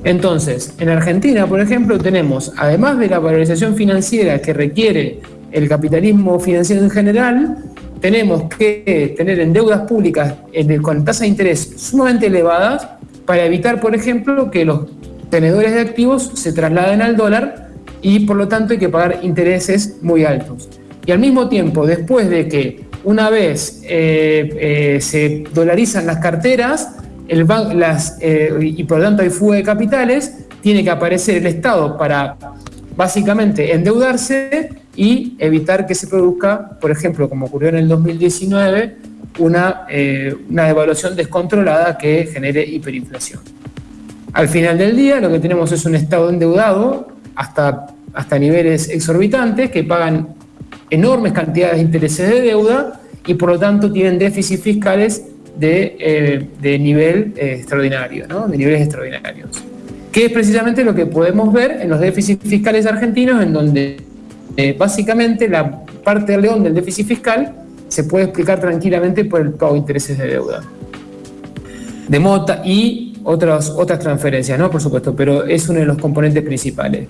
Entonces, en Argentina, por ejemplo, tenemos, además de la valorización financiera que requiere el capitalismo financiero en general, tenemos que tener en deudas públicas con tasas de interés sumamente elevadas para evitar, por ejemplo, que los tenedores de activos se trasladen al dólar y por lo tanto hay que pagar intereses muy altos. Y al mismo tiempo, después de que una vez eh, eh, se dolarizan las carteras eh, y por lo tanto hay fuga de capitales, tiene que aparecer el Estado para básicamente endeudarse y evitar que se produzca, por ejemplo, como ocurrió en el 2019, una, eh, una devaluación descontrolada que genere hiperinflación. Al final del día lo que tenemos es un Estado endeudado hasta, hasta niveles exorbitantes que pagan enormes cantidades de intereses de deuda y por lo tanto tienen déficits fiscales de, eh, de nivel eh, extraordinario, ¿no? de niveles extraordinarios. Que es precisamente lo que podemos ver en los déficits fiscales argentinos, en donde eh, básicamente, la parte del león del déficit fiscal se puede explicar tranquilamente por el pago de intereses de deuda. De mota y otras, otras transferencias, ¿no? Por supuesto, pero es uno de los componentes principales.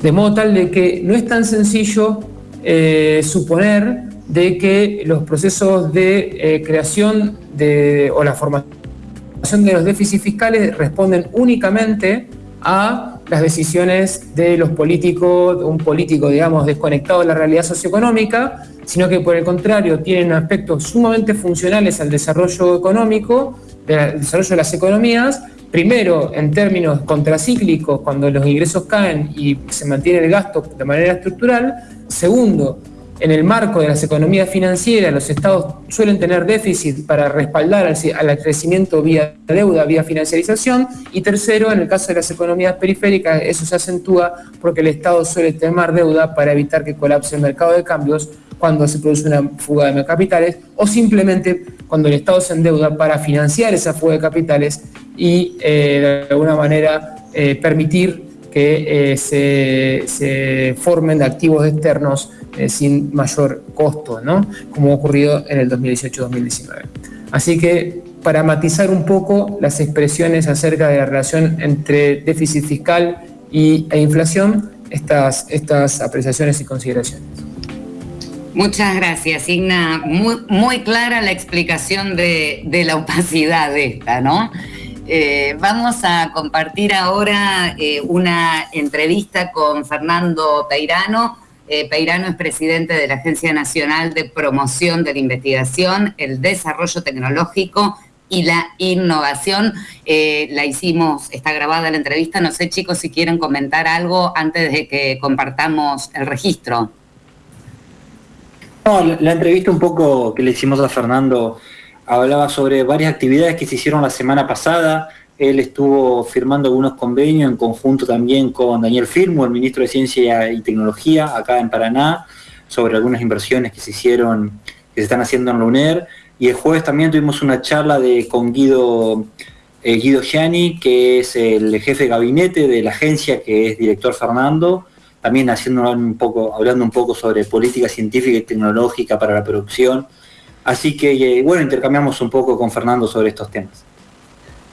De modo tal de que no es tan sencillo eh, suponer de que los procesos de eh, creación de, o la formación de los déficits fiscales responden únicamente a las decisiones de los políticos, un político, digamos, desconectado de la realidad socioeconómica, sino que por el contrario tienen aspectos sumamente funcionales al desarrollo económico, al desarrollo de las economías, primero en términos contracíclicos, cuando los ingresos caen y se mantiene el gasto de manera estructural, segundo, en el marco de las economías financieras, los estados suelen tener déficit para respaldar al, crecimiento vía deuda, vía financiarización. Y tercero, en el caso de las economías periféricas, eso se acentúa porque el estado suele tener deuda para evitar que colapse el mercado de cambios cuando se produce una fuga de capitales o simplemente cuando el Estado se endeuda para financiar esa fuga de capitales y eh, de alguna manera eh, permitir que eh, se, se formen activos externos eh, sin mayor costo, ¿no? como ha ocurrido en el 2018-2019. Así que para matizar un poco las expresiones acerca de la relación entre déficit fiscal y, e inflación, estas, estas apreciaciones y consideraciones. Muchas gracias, Igna. Muy, muy clara la explicación de, de la opacidad de esta, ¿no? Eh, vamos a compartir ahora eh, una entrevista con Fernando Peirano, eh, Peirano es presidente de la Agencia Nacional de Promoción de la Investigación, el Desarrollo Tecnológico y la Innovación. La hicimos, está grabada la entrevista. No sé, chicos, si quieren comentar algo antes de que compartamos el registro. No, la entrevista un poco que le hicimos a Fernando hablaba sobre varias actividades que se hicieron la semana pasada él estuvo firmando algunos convenios en conjunto también con Daniel Firmo, el ministro de Ciencia y Tecnología, acá en Paraná, sobre algunas inversiones que se hicieron, que se están haciendo en la UNER. Y el jueves también tuvimos una charla de, con Guido, eh, Guido Gianni, que es el jefe de gabinete de la agencia, que es director Fernando, también haciendo un poco, hablando un poco sobre política científica y tecnológica para la producción. Así que, eh, bueno, intercambiamos un poco con Fernando sobre estos temas.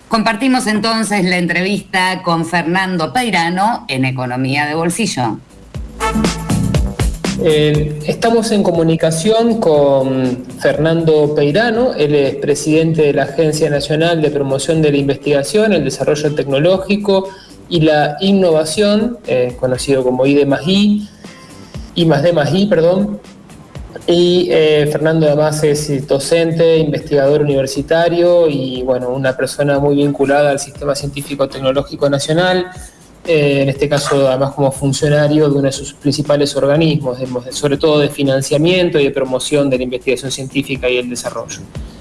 Compartimos entonces la entrevista con Fernando Peirano en Economía de Bolsillo. Eh, estamos en comunicación con Fernando Peirano, él es presidente de la Agencia Nacional de Promoción de la Investigación, el Desarrollo Tecnológico y la Innovación, eh, conocido como ID más I, I más D más I, perdón. Y eh, Fernando además es docente, investigador universitario y bueno, una persona muy vinculada al sistema científico tecnológico nacional, eh, en este caso además como funcionario de uno de sus principales organismos, sobre todo de financiamiento y de promoción de la investigación científica y el desarrollo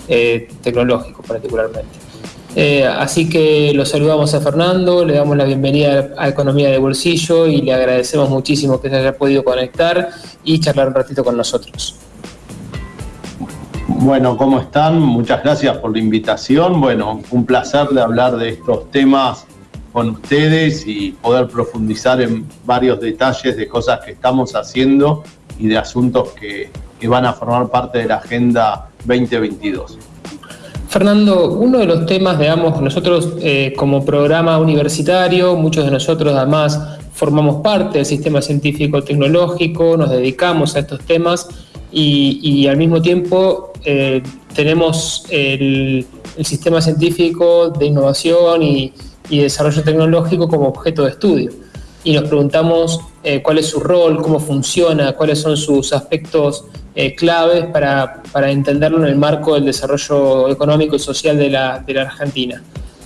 eh, tecnológico particularmente. Así que lo saludamos a Fernando, le damos la bienvenida a Economía de Bolsillo y le agradecemos muchísimo que se haya podido conectar y charlar un ratito con nosotros. Bueno, ¿cómo están? Muchas gracias por la invitación. Bueno, un placer de hablar de estos temas con ustedes y poder profundizar en varios detalles de cosas que estamos haciendo y de asuntos que, van a formar parte de la Agenda 2022. Fernando, uno de los temas, digamos, nosotros eh, como programa universitario, muchos de nosotros además formamos parte del sistema científico tecnológico, nos dedicamos a estos temas y, al mismo tiempo eh, tenemos el, sistema científico de innovación y, desarrollo tecnológico como objeto de estudio. Y nos preguntamos eh, cuál es su rol, cómo funciona, cuáles son sus aspectos eh, claves para, entenderlo en el marco del desarrollo económico y social de la, Argentina.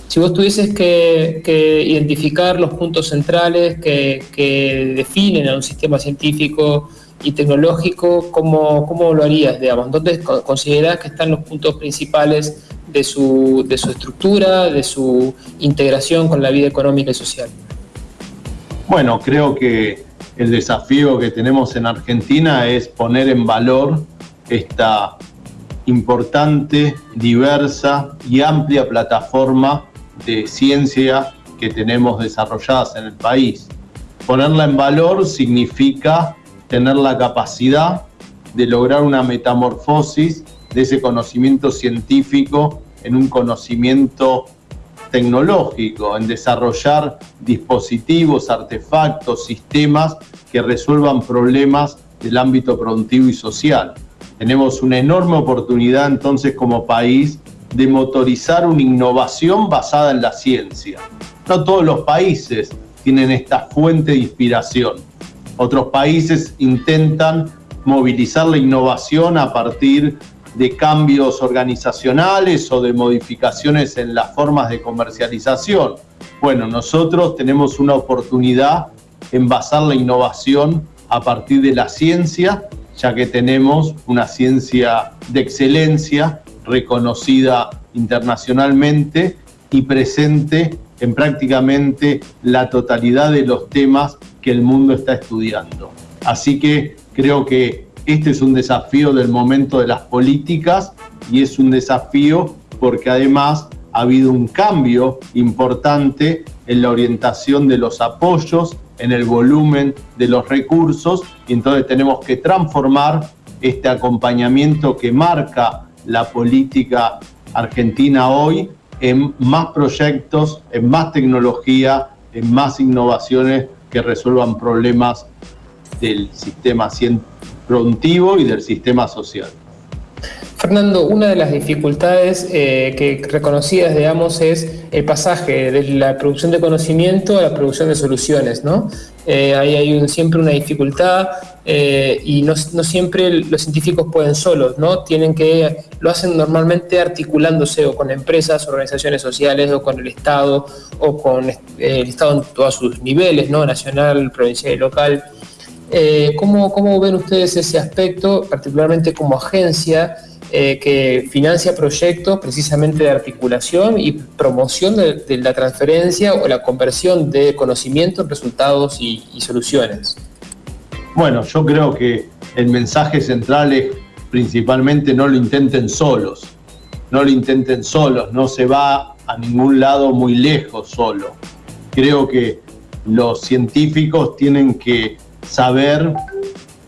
Si vos tuvieses que, identificar los puntos centrales que, que definen a un sistema científico y tecnológico, ¿cómo, cómo lo harías, digamos? ¿Dónde considerás que están los puntos principales de su, de su estructura, de su integración con la vida económica y social? Bueno, creo que el desafío que tenemos en Argentina es poner en valor esta importante, diversa y amplia plataforma de ciencia que tenemos desarrolladas en el país. Ponerla en valor significa tener la capacidad de lograr una metamorfosis de ese conocimiento científico en un conocimiento tecnológico, en desarrollar dispositivos, artefactos, sistemas que resuelvan problemas del ámbito productivo y social. Tenemos una enorme oportunidad entonces como país de motorizar una innovación basada en la ciencia. No todos los países tienen esta fuente de inspiración otros países intentan movilizar la innovación a partir de cambios organizacionales o de modificaciones en las formas de comercialización. Bueno, nosotros tenemos una oportunidad en basar la innovación a partir de la ciencia, ya que tenemos una ciencia de excelencia reconocida internacionalmente y presente en prácticamente la totalidad de los temas que el mundo está estudiando. Así que creo que este es un desafío del momento de las políticas y es un desafío porque además ha habido un cambio importante en la orientación de los apoyos, en el volumen de los recursos, y entonces tenemos que transformar este acompañamiento que marca la política argentina hoy en más proyectos, en más tecnología, en más innovaciones que resuelvan problemas del sistema productivo y del sistema social. Fernando, una de las dificultades eh, que reconocidas, digamos, es el pasaje de la producción de conocimiento a la producción de soluciones, ¿no? Eh, ahí hay siempre una dificultad eh, y no, siempre los científicos pueden solos, ¿no? Tienen que, lo hacen normalmente articulándose o con empresas, organizaciones sociales o con el Estado o con el Estado en todos sus niveles, ¿no? Nacional, provincial y local. ¿Cómo, ¿Cómo ven ustedes ese aspecto, particularmente como agencia? Eh, que financia proyectos precisamente de articulación y promoción de, la transferencia o la conversión de conocimiento en resultados y, soluciones. Bueno, yo creo que el mensaje central es principalmente no lo intenten solos, no lo intenten solos, no se va a ningún lado muy lejos solo. Creo que los científicos tienen que saber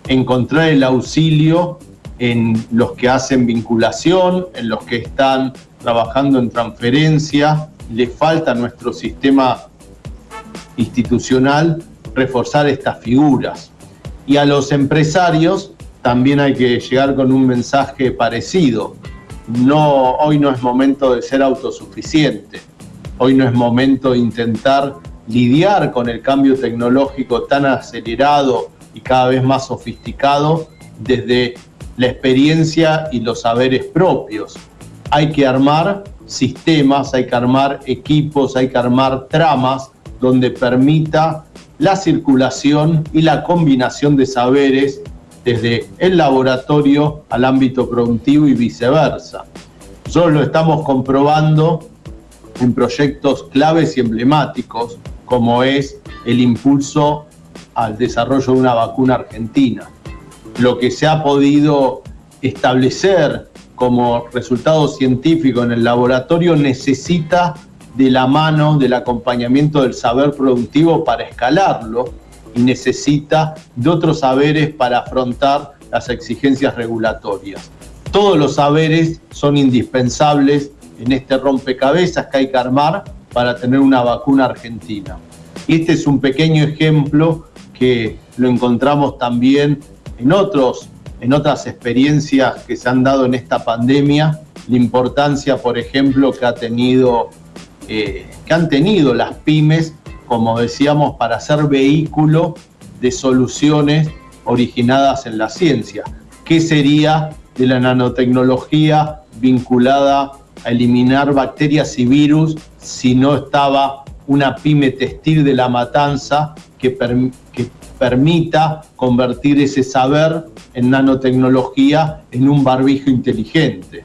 encontrar el auxilio en los que hacen vinculación, en los que están trabajando en transferencia. Le falta a nuestro sistema institucional reforzar estas figuras. Y a los empresarios también hay que llegar con un mensaje parecido. No, hoy no es momento de ser autosuficiente. Hoy no es momento de intentar lidiar con el cambio tecnológico tan acelerado y cada vez más sofisticado desde la experiencia y los saberes propios. Hay que armar sistemas, hay que armar equipos, hay que armar tramas donde permita la circulación y la combinación de saberes desde el laboratorio al ámbito productivo y viceversa. Nosotros lo estamos comprobando en proyectos claves y emblemáticos, como es el impulso al desarrollo de una vacuna argentina. Lo que se ha podido establecer como resultado científico en el laboratorio necesita de la mano del acompañamiento del saber productivo para escalarlo y necesita de otros saberes para afrontar las exigencias regulatorias. Todos los saberes son indispensables en este rompecabezas que hay que armar para tener una vacuna argentina. Y este es un pequeño ejemplo que lo encontramos también en, otros, en otras experiencias que se han dado en esta pandemia, la importancia, por ejemplo, que, ha tenido, eh, que han tenido las pymes, como decíamos, para ser vehículo de soluciones originadas en la ciencia. ¿Qué sería de la nanotecnología vinculada eliminar bacterias y virus si no estaba una pyme textil de la matanza que, que permita convertir ese saber en nanotecnología en un barbijo inteligente.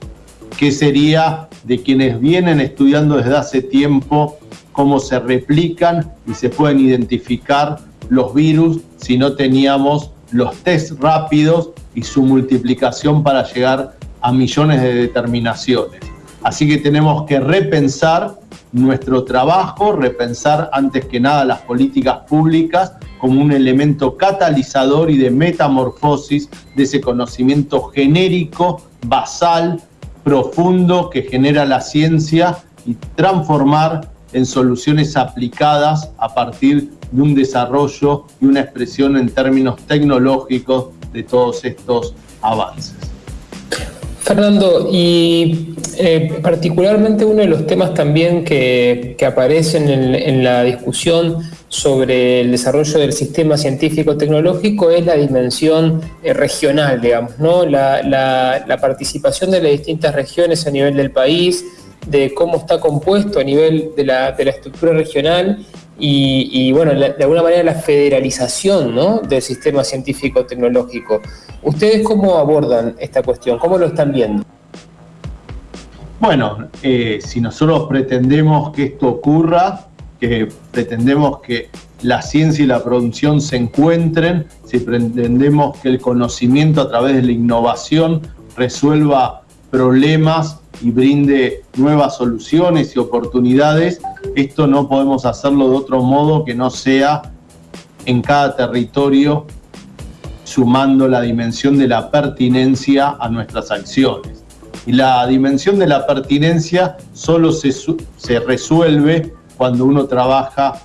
¿Qué sería de quienes vienen estudiando desde hace tiempo cómo se replican y se pueden identificar los virus si no teníamos los test rápidos y su multiplicación para llegar a millones de determinaciones? Así que tenemos que repensar nuestro trabajo, repensar antes que nada las políticas públicas como un elemento catalizador y de metamorfosis de ese conocimiento genérico, basal, profundo que genera la ciencia y transformar en soluciones aplicadas a partir de un desarrollo y una expresión en términos tecnológicos de todos estos avances. Fernando, y eh, particularmente uno de los temas también que, aparecen en, la discusión sobre el desarrollo del sistema científico-tecnológico es la dimensión eh, regional, digamos, ¿no? La, participación de las distintas regiones a nivel del país, de cómo está compuesto a nivel de la, estructura regional y, bueno, de alguna manera la federalización del sistema científico-tecnológico. ¿Ustedes cómo abordan esta cuestión? ¿Cómo lo están viendo? Bueno, eh, si nosotros pretendemos que esto ocurra, que pretendemos que la ciencia y la producción se encuentren, si pretendemos que el conocimiento a través de la innovación resuelva problemas y brinde nuevas soluciones y oportunidades, esto no podemos hacerlo de otro modo que no sea en cada territorio sumando la dimensión de la pertinencia a nuestras acciones. Y la dimensión de la pertinencia solo se, se resuelve cuando uno trabaja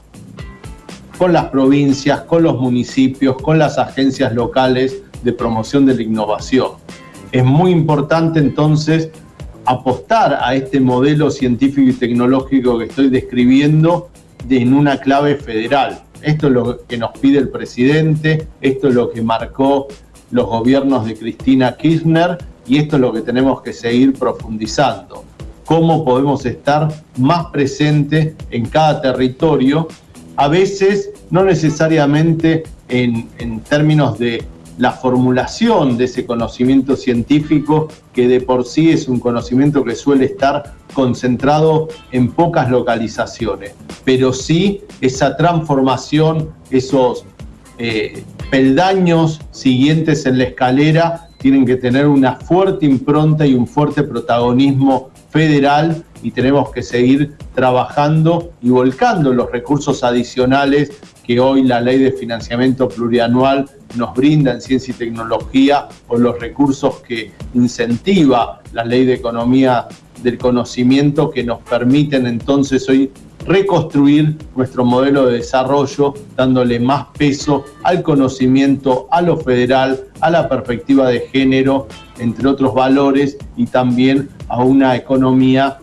con las provincias, con los municipios, con las agencias locales de promoción de la innovación. Es muy importante entonces apostar a este modelo científico y tecnológico que estoy describiendo en una clave federal. Esto es lo que nos pide el presidente, esto es lo que marcó los gobiernos de Cristina Kirchner y esto es lo que tenemos que seguir profundizando. Cómo podemos estar más presentes en cada territorio, a veces no necesariamente en, términos de la formulación de ese conocimiento científico que de por sí es un conocimiento que suele estar concentrado en pocas localizaciones, pero sí esa transformación, esos eh, peldaños siguientes en la escalera tienen que tener una fuerte impronta y un fuerte protagonismo federal y tenemos que seguir trabajando y volcando los recursos adicionales que hoy la ley de financiamiento plurianual nos brinda en ciencia y tecnología o los recursos que incentiva la ley de economía del conocimiento que nos permiten entonces hoy reconstruir nuestro modelo de desarrollo dándole más peso al conocimiento, a lo federal, a la perspectiva de género, entre otros valores, y también a una economía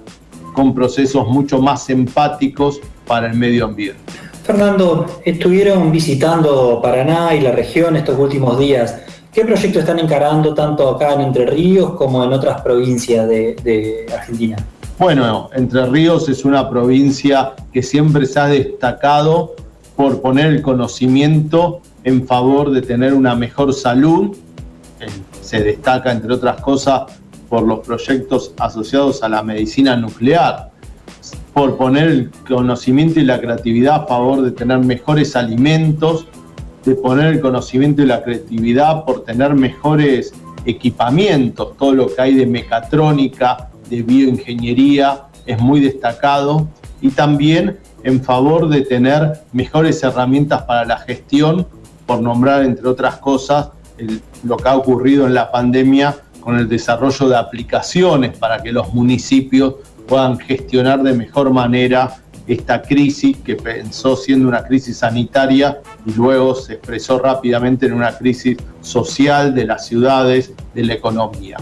con procesos mucho más empáticos para el medio ambiente. Fernando, estuvieron visitando Paraná y la región estos últimos días. ¿Qué proyectos están encarando tanto acá en Entre Ríos como en otras provincias de, de Argentina? Bueno, Entre Ríos es una provincia que siempre se ha destacado por poner el conocimiento en favor de tener una mejor salud. Eh, Se destaca, entre otras cosas, por los proyectos asociados a la medicina nuclear, por poner el conocimiento y la creatividad a favor de tener mejores alimentos, de poner el conocimiento y la creatividad por tener mejores equipamientos, todo lo que hay de mecatrónica, de bioingeniería es muy destacado. Y también en favor de tener mejores herramientas para la gestión, por nombrar entre otras cosas el- lo que ha ocurrido en la pandemia con el desarrollo de aplicaciones para que los municipios puedan gestionar de mejor manera esta crisis que pensó siendo una crisis sanitaria y luego se expresó rápidamente en una crisis social de las ciudades, de la economía.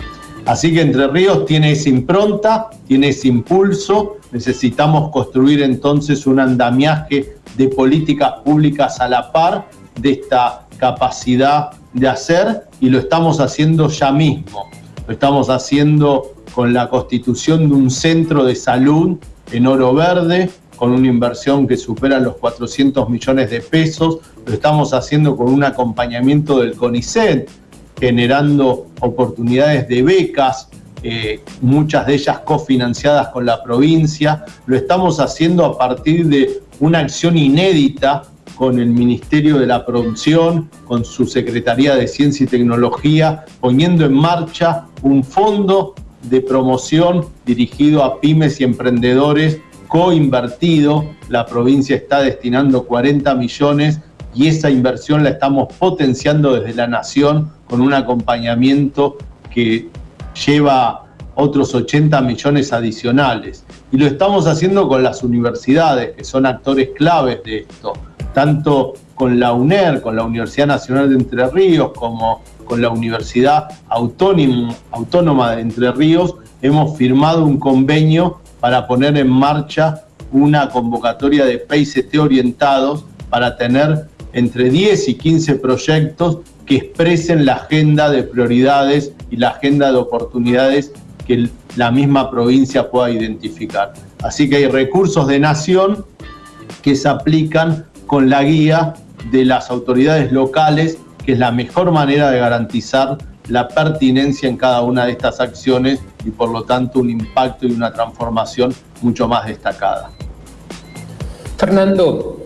Así que Entre Ríos tiene esa impronta, tiene ese impulso, necesitamos construir entonces un andamiaje de políticas públicas a la par de esta capacidad de hacer y lo estamos haciendo ya mismo. Lo estamos haciendo con la constitución de un centro de salud en Oro Verde, con una inversión que supera los 400 millones de pesos. Lo estamos haciendo con un acompañamiento del CONICET, generando oportunidades de becas, eh, muchas de ellas cofinanciadas con la provincia. Lo estamos haciendo a partir de una acción inédita con el Ministerio de la Producción, con su Secretaría de Ciencia y Tecnología, poniendo en marcha un fondo de promoción dirigido a pymes y emprendedores coinvertido. La provincia está destinando 40 millones y esa inversión la estamos potenciando desde la Nación con un acompañamiento que lleva otros 80 millones adicionales. Y lo estamos haciendo con las universidades, que son actores claves de esto, tanto con la UNER, con la Universidad Nacional de Entre Ríos, como con la Universidad Autónoma, de Entre Ríos, hemos firmado un convenio para poner en marcha una convocatoria de PICT orientados para tener entre 10 y 15 proyectos que expresen la agenda de prioridades y la agenda de oportunidades que la misma provincia pueda identificar. Así que hay recursos de nación que se aplican con la guía de las autoridades locales, que es la mejor manera de garantizar la pertinencia en cada una de estas acciones y por lo tanto un impacto y una transformación mucho más destacada. Fernando,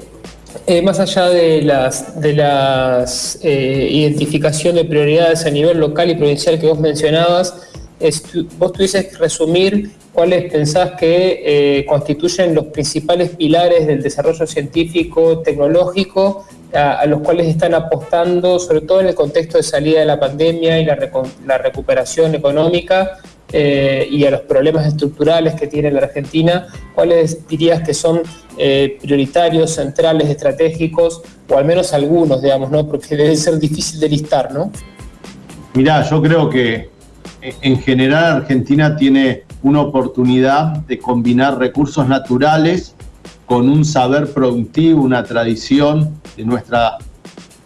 eh, más allá de las, de las eh, identificación de prioridades a nivel local y provincial que vos mencionabas, vos tuvieses que resumir cuáles pensás que eh, constituyen los principales pilares del desarrollo científico, tecnológico, a, los cuales están apostando, sobre todo en el contexto de salida de la pandemia y la, recuperación económica, eh, y a los problemas estructurales que tiene la Argentina, ¿cuáles dirías que son eh, prioritarios, centrales, estratégicos, o al menos algunos, digamos, ¿no? Porque debe ser difícil de listar, ¿no? Mirá, yo creo que en general Argentina tiene una oportunidad de combinar recursos naturales con un saber productivo, una tradición de nuestras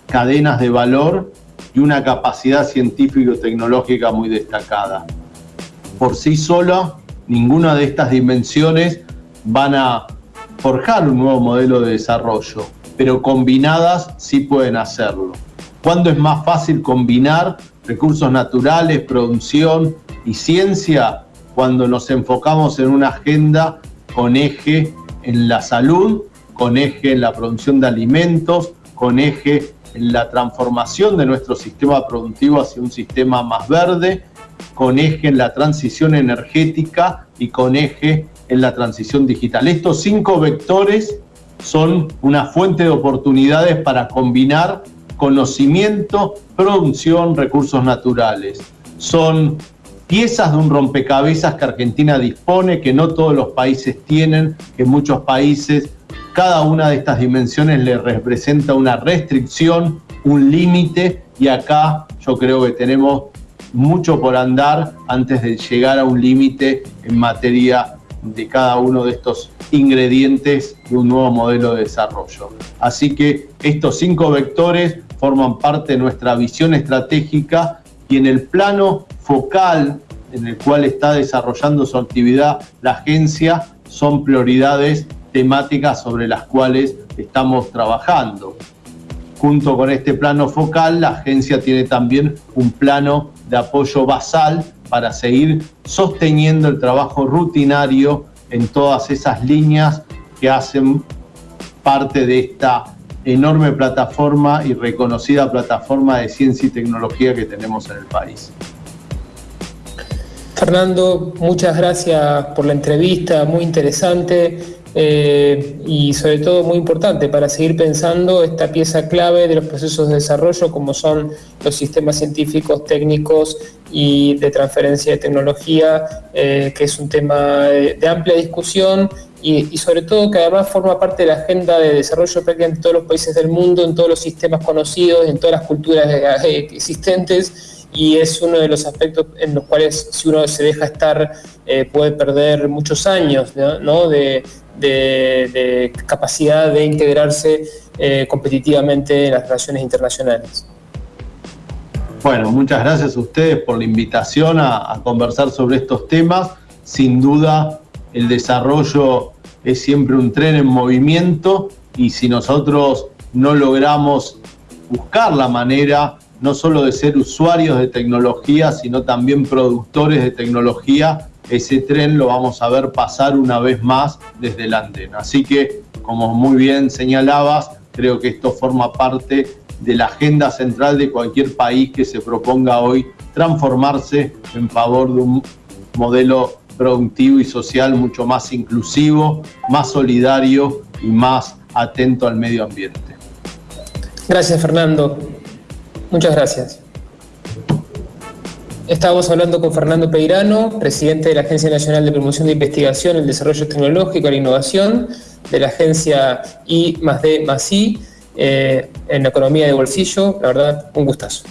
cadenas de valor y una capacidad científico-tecnológica muy destacada. Por sí sola, ninguna de estas dimensiones van a forjar un nuevo modelo de desarrollo, pero combinadas sí pueden hacerlo. ¿Cuándo es más fácil combinar recursos naturales, producción y ciencia? Cuando nos enfocamos en una agenda con eje en la salud, con eje en la producción de alimentos, con eje en la transformación de nuestro sistema productivo hacia un sistema más verde, con eje en la transición energética y con eje en la transición digital. Estos cinco vectores son una fuente de oportunidades para combinar conocimiento, producción, recursos naturales. Son piezas de un rompecabezas que Argentina dispone, que no todos los países tienen, que muchos países, cada una de estas dimensiones le representa una restricción, un límite, y acá yo creo que tenemos mucho por andar antes de llegar a un límite en materia de cada uno de estos ingredientes de un nuevo modelo de desarrollo. Así que estos cinco vectores forman parte de nuestra visión estratégica y en el plano focal en el cual está desarrollando su actividad la agencia son prioridades temáticas sobre las cuales estamos trabajando. Junto con este plano focal, la agencia tiene también un plano de apoyo basal para seguir sosteniendo el trabajo rutinario en todas esas líneas que hacen parte de esta enorme plataforma y reconocida plataforma de ciencia y tecnología que tenemos en el país. Fernando, muchas gracias por la entrevista, muy interesante eh, y sobre todo muy importante para seguir pensando esta pieza clave de los procesos de desarrollo como son los sistemas científicos, técnicos y de transferencia de tecnología, eh, que es un tema de, amplia discusión y, sobre todo que además forma parte de la agenda de desarrollo prácticamente en todos los países del mundo, en todos los sistemas conocidos, en todas las culturas eh, existentes y es uno de los aspectos en los cuales si uno se deja estar eh, puede perder muchos años ¿no? de, capacidad de integrarse eh, competitivamente en las relaciones internacionales. Bueno, muchas gracias a ustedes por la invitación a conversar sobre estos temas. Sin duda, el desarrollo es siempre un tren en movimiento y si nosotros no logramos buscar la manera no solo de ser usuarios de tecnología, sino también productores de tecnología, ese tren lo vamos a ver pasar una vez más desde el andén. Así que, como muy bien señalabas, creo que esto forma parte de la agenda central de cualquier país que se proponga hoy transformarse en favor de un modelo productivo y social mucho más inclusivo, más solidario y más atento al medio ambiente. Gracias, Fernando. Muchas gracias. Estábamos hablando con Fernando Peirano, presidente de la Agencia Nacional de Promoción de Investigación, el Desarrollo Tecnológico y la Innovación, de la agencia I más D más I, eh, en Economía de Bolsillo. La verdad, un gustazo.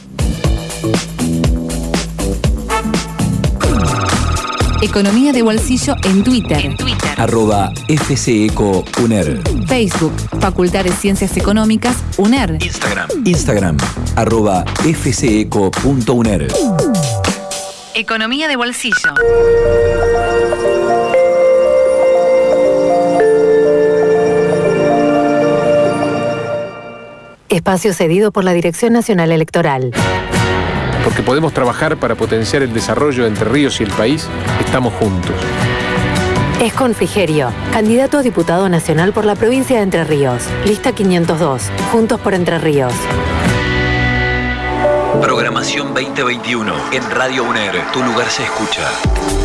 Economía de Bolsillo en Twitter. En Twitter. Arroba FCECO UNER. Facebook, Facultad de Ciencias Económicas, UNER. Instagram. Instagram, arroba fceco.uner. Economía de Bolsillo. Espacio cedido por la Dirección Nacional Electoral porque podemos trabajar para potenciar el desarrollo de Entre Ríos y el país, estamos juntos. Es Frigerio, candidato a diputado nacional por la provincia de Entre Ríos. Lista 502, Juntos por Entre Ríos. Programación 2021 en Radio UNER. Tu lugar se escucha.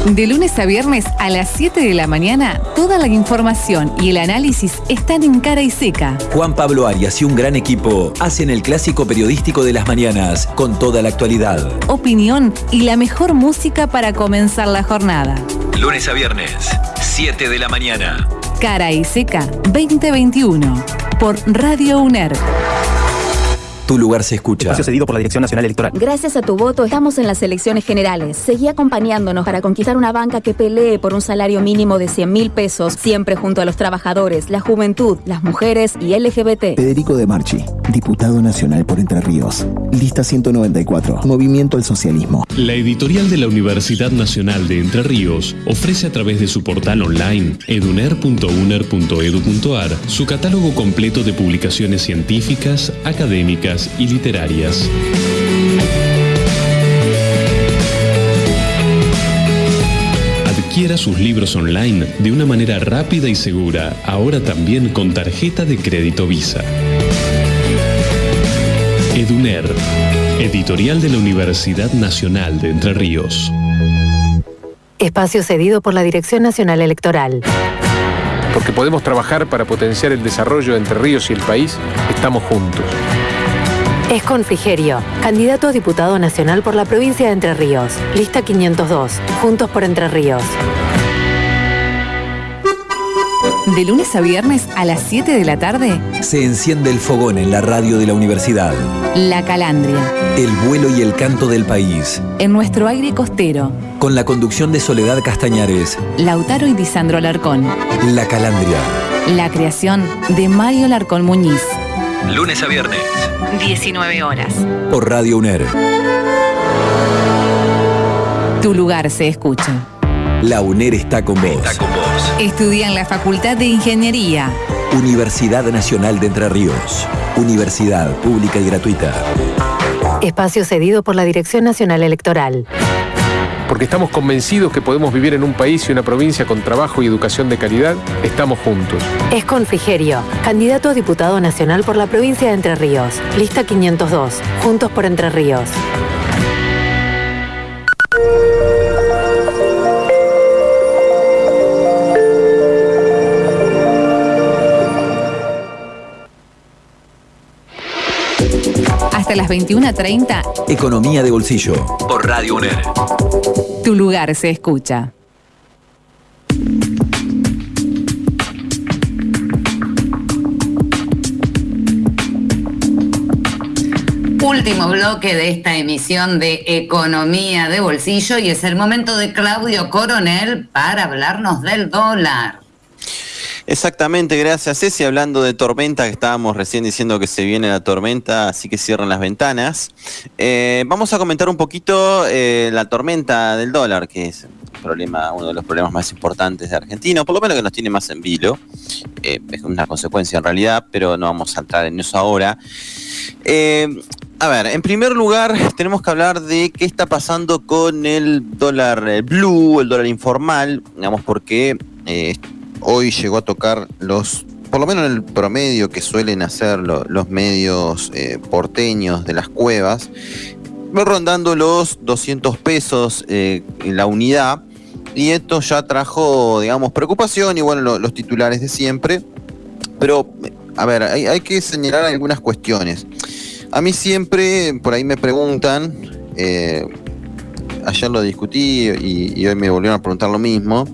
De lunes a viernes a las 7 de la mañana, toda la información y el análisis están en cara y seca. Juan Pablo Arias y un gran equipo hacen el clásico periodístico de las mañanas con toda la actualidad. Opinión y la mejor música para comenzar la jornada. Lunes a viernes, 7 de la mañana. Cara y seca 2021 por Radio UNER. Tu lugar se escucha. Espacio cedido por la Dirección Nacional Electoral. Gracias a tu voto estamos en las elecciones generales. Seguí acompañándonos para conquistar una banca que pelee por un salario mínimo de 100 mil pesos, siempre junto a los trabajadores, la juventud, las mujeres y LGBT. Federico de Marchi, diputado nacional por Entre Ríos. Lista 194, Movimiento al Socialismo. La editorial de la Universidad Nacional de Entre Ríos ofrece a través de su portal online eduner.uner.edu.ar su catálogo completo de publicaciones científicas, académicas, y literarias. Adquiera sus libros online de una manera rápida y segura, ahora también con tarjeta de crédito Visa. Eduner, editorial de la Universidad Nacional de Entre Ríos. Espacio cedido por la Dirección Nacional Electoral. Porque podemos trabajar para potenciar el desarrollo de Entre Ríos y el país, estamos juntos. Es Frigerio, candidato a diputado nacional por la provincia de Entre Ríos. Lista 502, Juntos por Entre Ríos. De lunes a viernes a las 7 de la tarde. Se enciende el fogón en la radio de la universidad. La Calandria. El vuelo y el canto del país. En nuestro aire costero. Con la conducción de Soledad Castañares. Lautaro y Disandro Alarcón. La Calandria. La creación de Mario Larcón Muñiz. Lunes a viernes. 19 horas. Por Radio UNER. Tu lugar se escucha. La UNER está con vos. Estudia en la Facultad de Ingeniería. Universidad Nacional de Entre Ríos. Universidad pública y gratuita. Espacio cedido por la Dirección Nacional Electoral. Porque estamos convencidos que podemos vivir en un país y una provincia con trabajo y educación de calidad, estamos juntos. Es Frigerio, candidato a diputado nacional por la provincia de Entre Ríos. Lista 502, Juntos por Entre Ríos. Hasta las 21.30. Economía de bolsillo. Por Radio UNER. Tu lugar se escucha. Último bloque de esta emisión de Economía de Bolsillo y es el momento de Claudio Coronel para hablarnos del dólar. Exactamente, gracias Ceci. Hablando de tormenta, que estábamos recién diciendo que se viene la tormenta, así que cierran las ventanas. Eh, vamos a comentar un poquito eh, la tormenta del dólar, que es problema, uno de los problemas más importantes de Argentina, por lo menos que nos tiene más en vilo. Eh, es una consecuencia en realidad, pero no vamos a entrar en eso ahora. a ver, en primer lugar tenemos que hablar de qué está pasando con el dólar blue, el dólar informal, digamos, porque hoy llegó a tocar los, por lo menos en el promedio que suelen hacer los medios eh, porteños de las cuevas, rondando los 200 pesos eh, en la unidad. Y esto ya trajo, digamos, preocupación y bueno, los titulares de siempre. Pero, a ver, hay, que señalar algunas cuestiones. A mí siempre, por ahí me preguntan, eh, ayer lo discutí y, hoy me volvieron a preguntar lo mismo.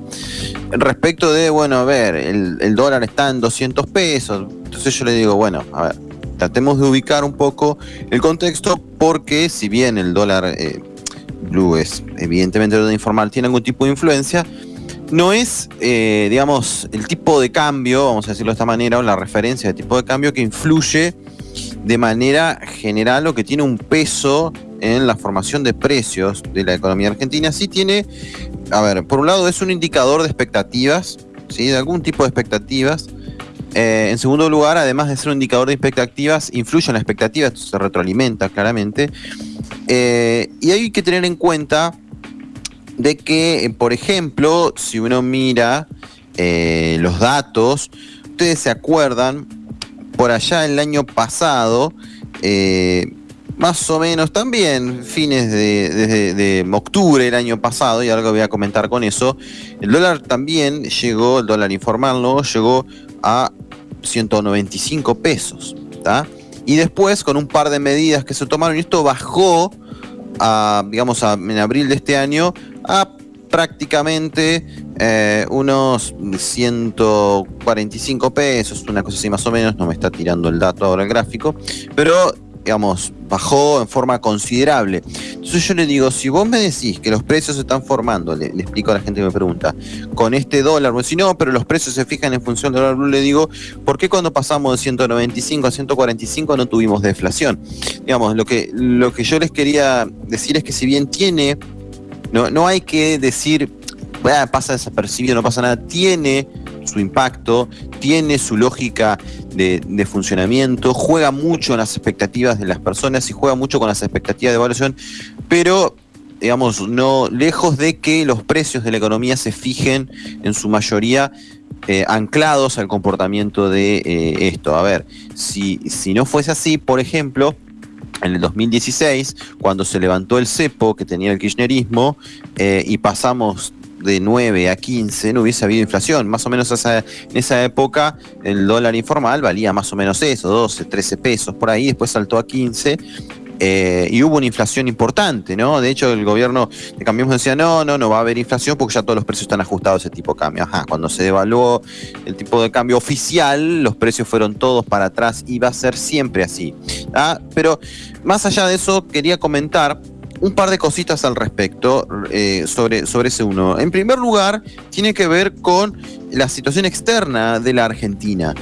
Respecto de, bueno, a ver, el, dólar está en 200 pesos. Entonces yo le digo, bueno, a ver, tratemos de ubicar un poco el contexto porque si bien el dólar eh, blue es evidentemente dólar informal, tiene algún tipo de influencia, no es, eh, digamos, el tipo de cambio, vamos a decirlo de esta manera, o la referencia de tipo de cambio que influye de manera general o que tiene un peso en la formación de precios de la economía argentina, sí tiene, a ver, por un lado es un indicador de expectativas, ¿sí? de algún tipo de expectativas. Eh, en segundo lugar, además de ser un indicador de expectativas, influye en la expectativa, se retroalimenta claramente. Eh, y hay que tener en cuenta de que, eh, por ejemplo, si uno mira los datos, ustedes se acuerdan, por allá el año pasado, más o menos también, fines de, de, octubre del año pasado, y algo voy a comentar con eso, el dólar también llegó, el dólar informal, ¿no? Llegó a 195 pesos, Y después, con un par de medidas que se tomaron, y esto bajó, a, digamos, en abril de este año, a prácticamente eh, unos 145 pesos, una cosa así más o menos, no me está tirando el dato ahora el gráfico, pero digamos, bajó en forma considerable. Entonces yo le digo, si vos me decís que los precios se están formando, le, explico a la gente que me pregunta, con este dólar, pues si no, pero los precios se fijan en función del dólar blue, le digo, ¿por qué cuando pasamos de 195 a 145 no tuvimos deflación? Digamos, lo que, lo que yo les quería decir es que si bien tiene, no, no hay que decir, pasa desapercibido, no pasa nada, tiene su impacto, tiene su lógica de, funcionamiento, juega mucho en las expectativas de las personas y juega mucho con las expectativas de evaluación, pero digamos, no lejos de que los precios de la economía se fijen en su mayoría eh, anclados al comportamiento de eh, esto. A ver, si, si no fuese así, por ejemplo, en el 2016, cuando se levantó el cepo que tenía el kirchnerismo eh, y pasamos de 9 a 15 no hubiese habido inflación. Más o menos en esa época el dólar informal valía más o menos eso, 12, 13 pesos por ahí, después saltó a 15. Eh, y hubo una inflación importante, ¿no? De hecho, el gobierno de Cambiemos decía, no, no, no va a haber inflación porque ya todos los precios están ajustados a ese tipo de cambio. Ajá, cuando se devaluó el tipo de cambio oficial, los precios fueron todos para atrás y va a ser siempre así. ¿ah? Pero más allá de eso, quería comentar un par de cositas al respecto eh, sobre, sobre ese uno. En primer lugar, tiene que ver con la situación externa de la Argentina.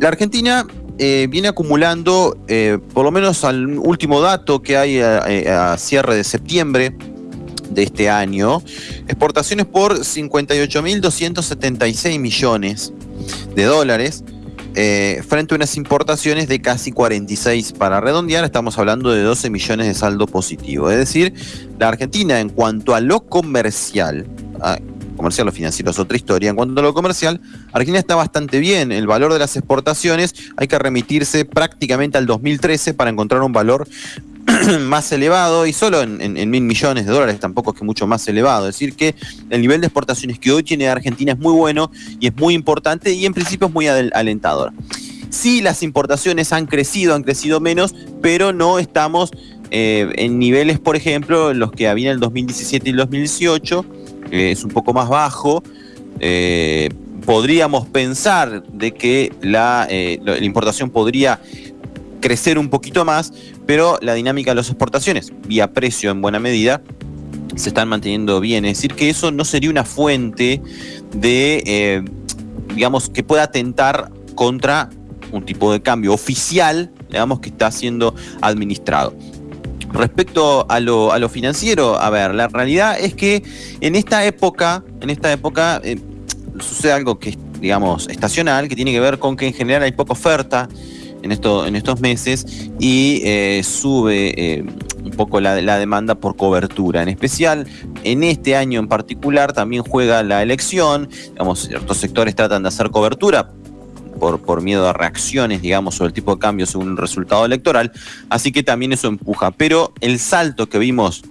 La Argentina eh, viene acumulando, eh, por lo menos al último dato que hay a, a cierre de septiembre de este año, exportaciones por 58.276 millones de dólares. Eh, frente a unas importaciones de casi 46 para redondear, estamos hablando de 12 millones de saldo positivo. Es decir, la Argentina en cuanto a lo comercial, ah, comercial o financiero es otra historia, en cuanto a lo comercial, Argentina está bastante bien. El valor de las exportaciones hay que remitirse prácticamente al 2013 para encontrar un valor más elevado y solo en, mil millones de dólares, tampoco es que mucho más elevado. Es decir, que el nivel de exportaciones que hoy tiene Argentina es muy bueno y es muy importante y en principio es muy alentador. Sí, las importaciones han crecido, han crecido menos, pero no estamos eh, en niveles, por ejemplo, los que había en el 2017 y el 2018, eh, es un poco más bajo. Eh, podríamos pensar de que la, eh, la importación podría crecer un poquito más, pero la dinámica de las exportaciones, vía precio en buena medida, se están manteniendo bien. Es decir, que eso no sería una fuente de, eh, digamos, que pueda atentar contra un tipo de cambio oficial, digamos, que está siendo administrado. Respecto a lo, a lo financiero, a ver, la realidad es que en esta época, en esta época eh, sucede algo que es, digamos, estacional, que tiene que ver con que en general hay poca oferta en, esto, en estos meses y eh, sube eh, un poco la, demanda por cobertura. En especial, en este año en particular también juega la elección, digamos, ciertos sectores tratan de hacer cobertura por, por miedo a reacciones, digamos, sobre el tipo de cambio según el resultado electoral. Así que también eso empuja. Pero el salto que vimos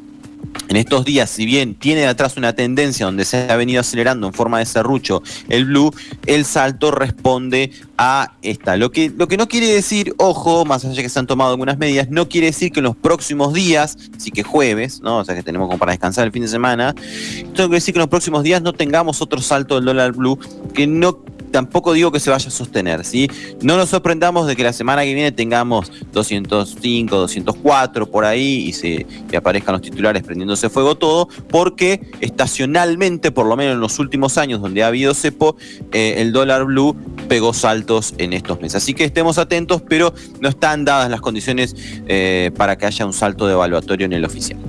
en estos días, si bien tiene atrás una tendencia donde se ha venido acelerando en forma de serrucho el blue, el salto responde a esta. Lo que, lo que no quiere decir, ojo, más allá que se han tomado algunas medidas, no quiere decir que en los próximos días, sí que jueves, ¿no? O sea que tenemos como para descansar el fin de semana, esto quiere decir que en los próximos días no tengamos otro salto del dólar blue que no tampoco digo que se vaya a sostener, ¿sí? No nos sorprendamos de que la semana que viene tengamos 205, 204 por ahí y se aparezcan los titulares prendiéndose fuego todo, porque estacionalmente, por lo menos en los últimos años donde ha habido cepo, eh, el dólar blue pegó saltos en estos meses. Así que estemos atentos, pero no están dadas las condiciones eh, para que haya un salto de evaluatorio en el oficial.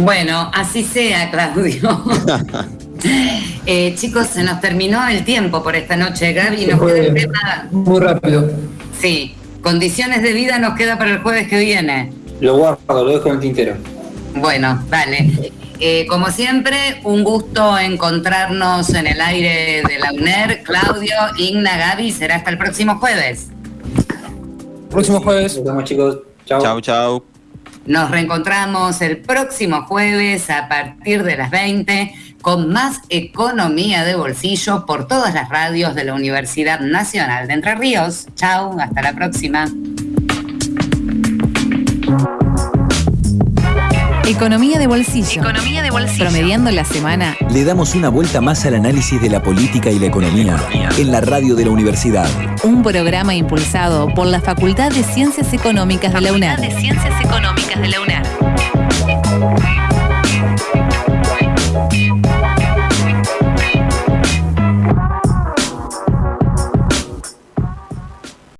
Bueno, así sea, Claudio. Eh, chicos, se nos terminó el tiempo por esta noche, Gaby. Nos queda el tema. Muy rápido. Sí, condiciones de vida nos queda para el jueves que viene. Lo guardo, lo dejo en el tintero. Bueno, dale. Eh, como siempre, un gusto encontrarnos en el aire de la UNER. Claudio, Igna, Gaby, será hasta el próximo jueves. Próximo jueves. Nos vemos, chicos. Chao. Chau, chau. Nos reencontramos el próximo jueves a partir de las 20 con más economía de bolsillo por todas las radios de la Universidad Nacional de Entre Ríos. Chau, hasta la próxima. Economía de bolsillo. Economía de bolsillo. Promediando la semana. Le damos una vuelta más al análisis de la política y la economía en la radio de la universidad. Un programa impulsado por la Facultad de Ciencias Económicas de la UNAM. de Ciencias Económicas de la UNAM.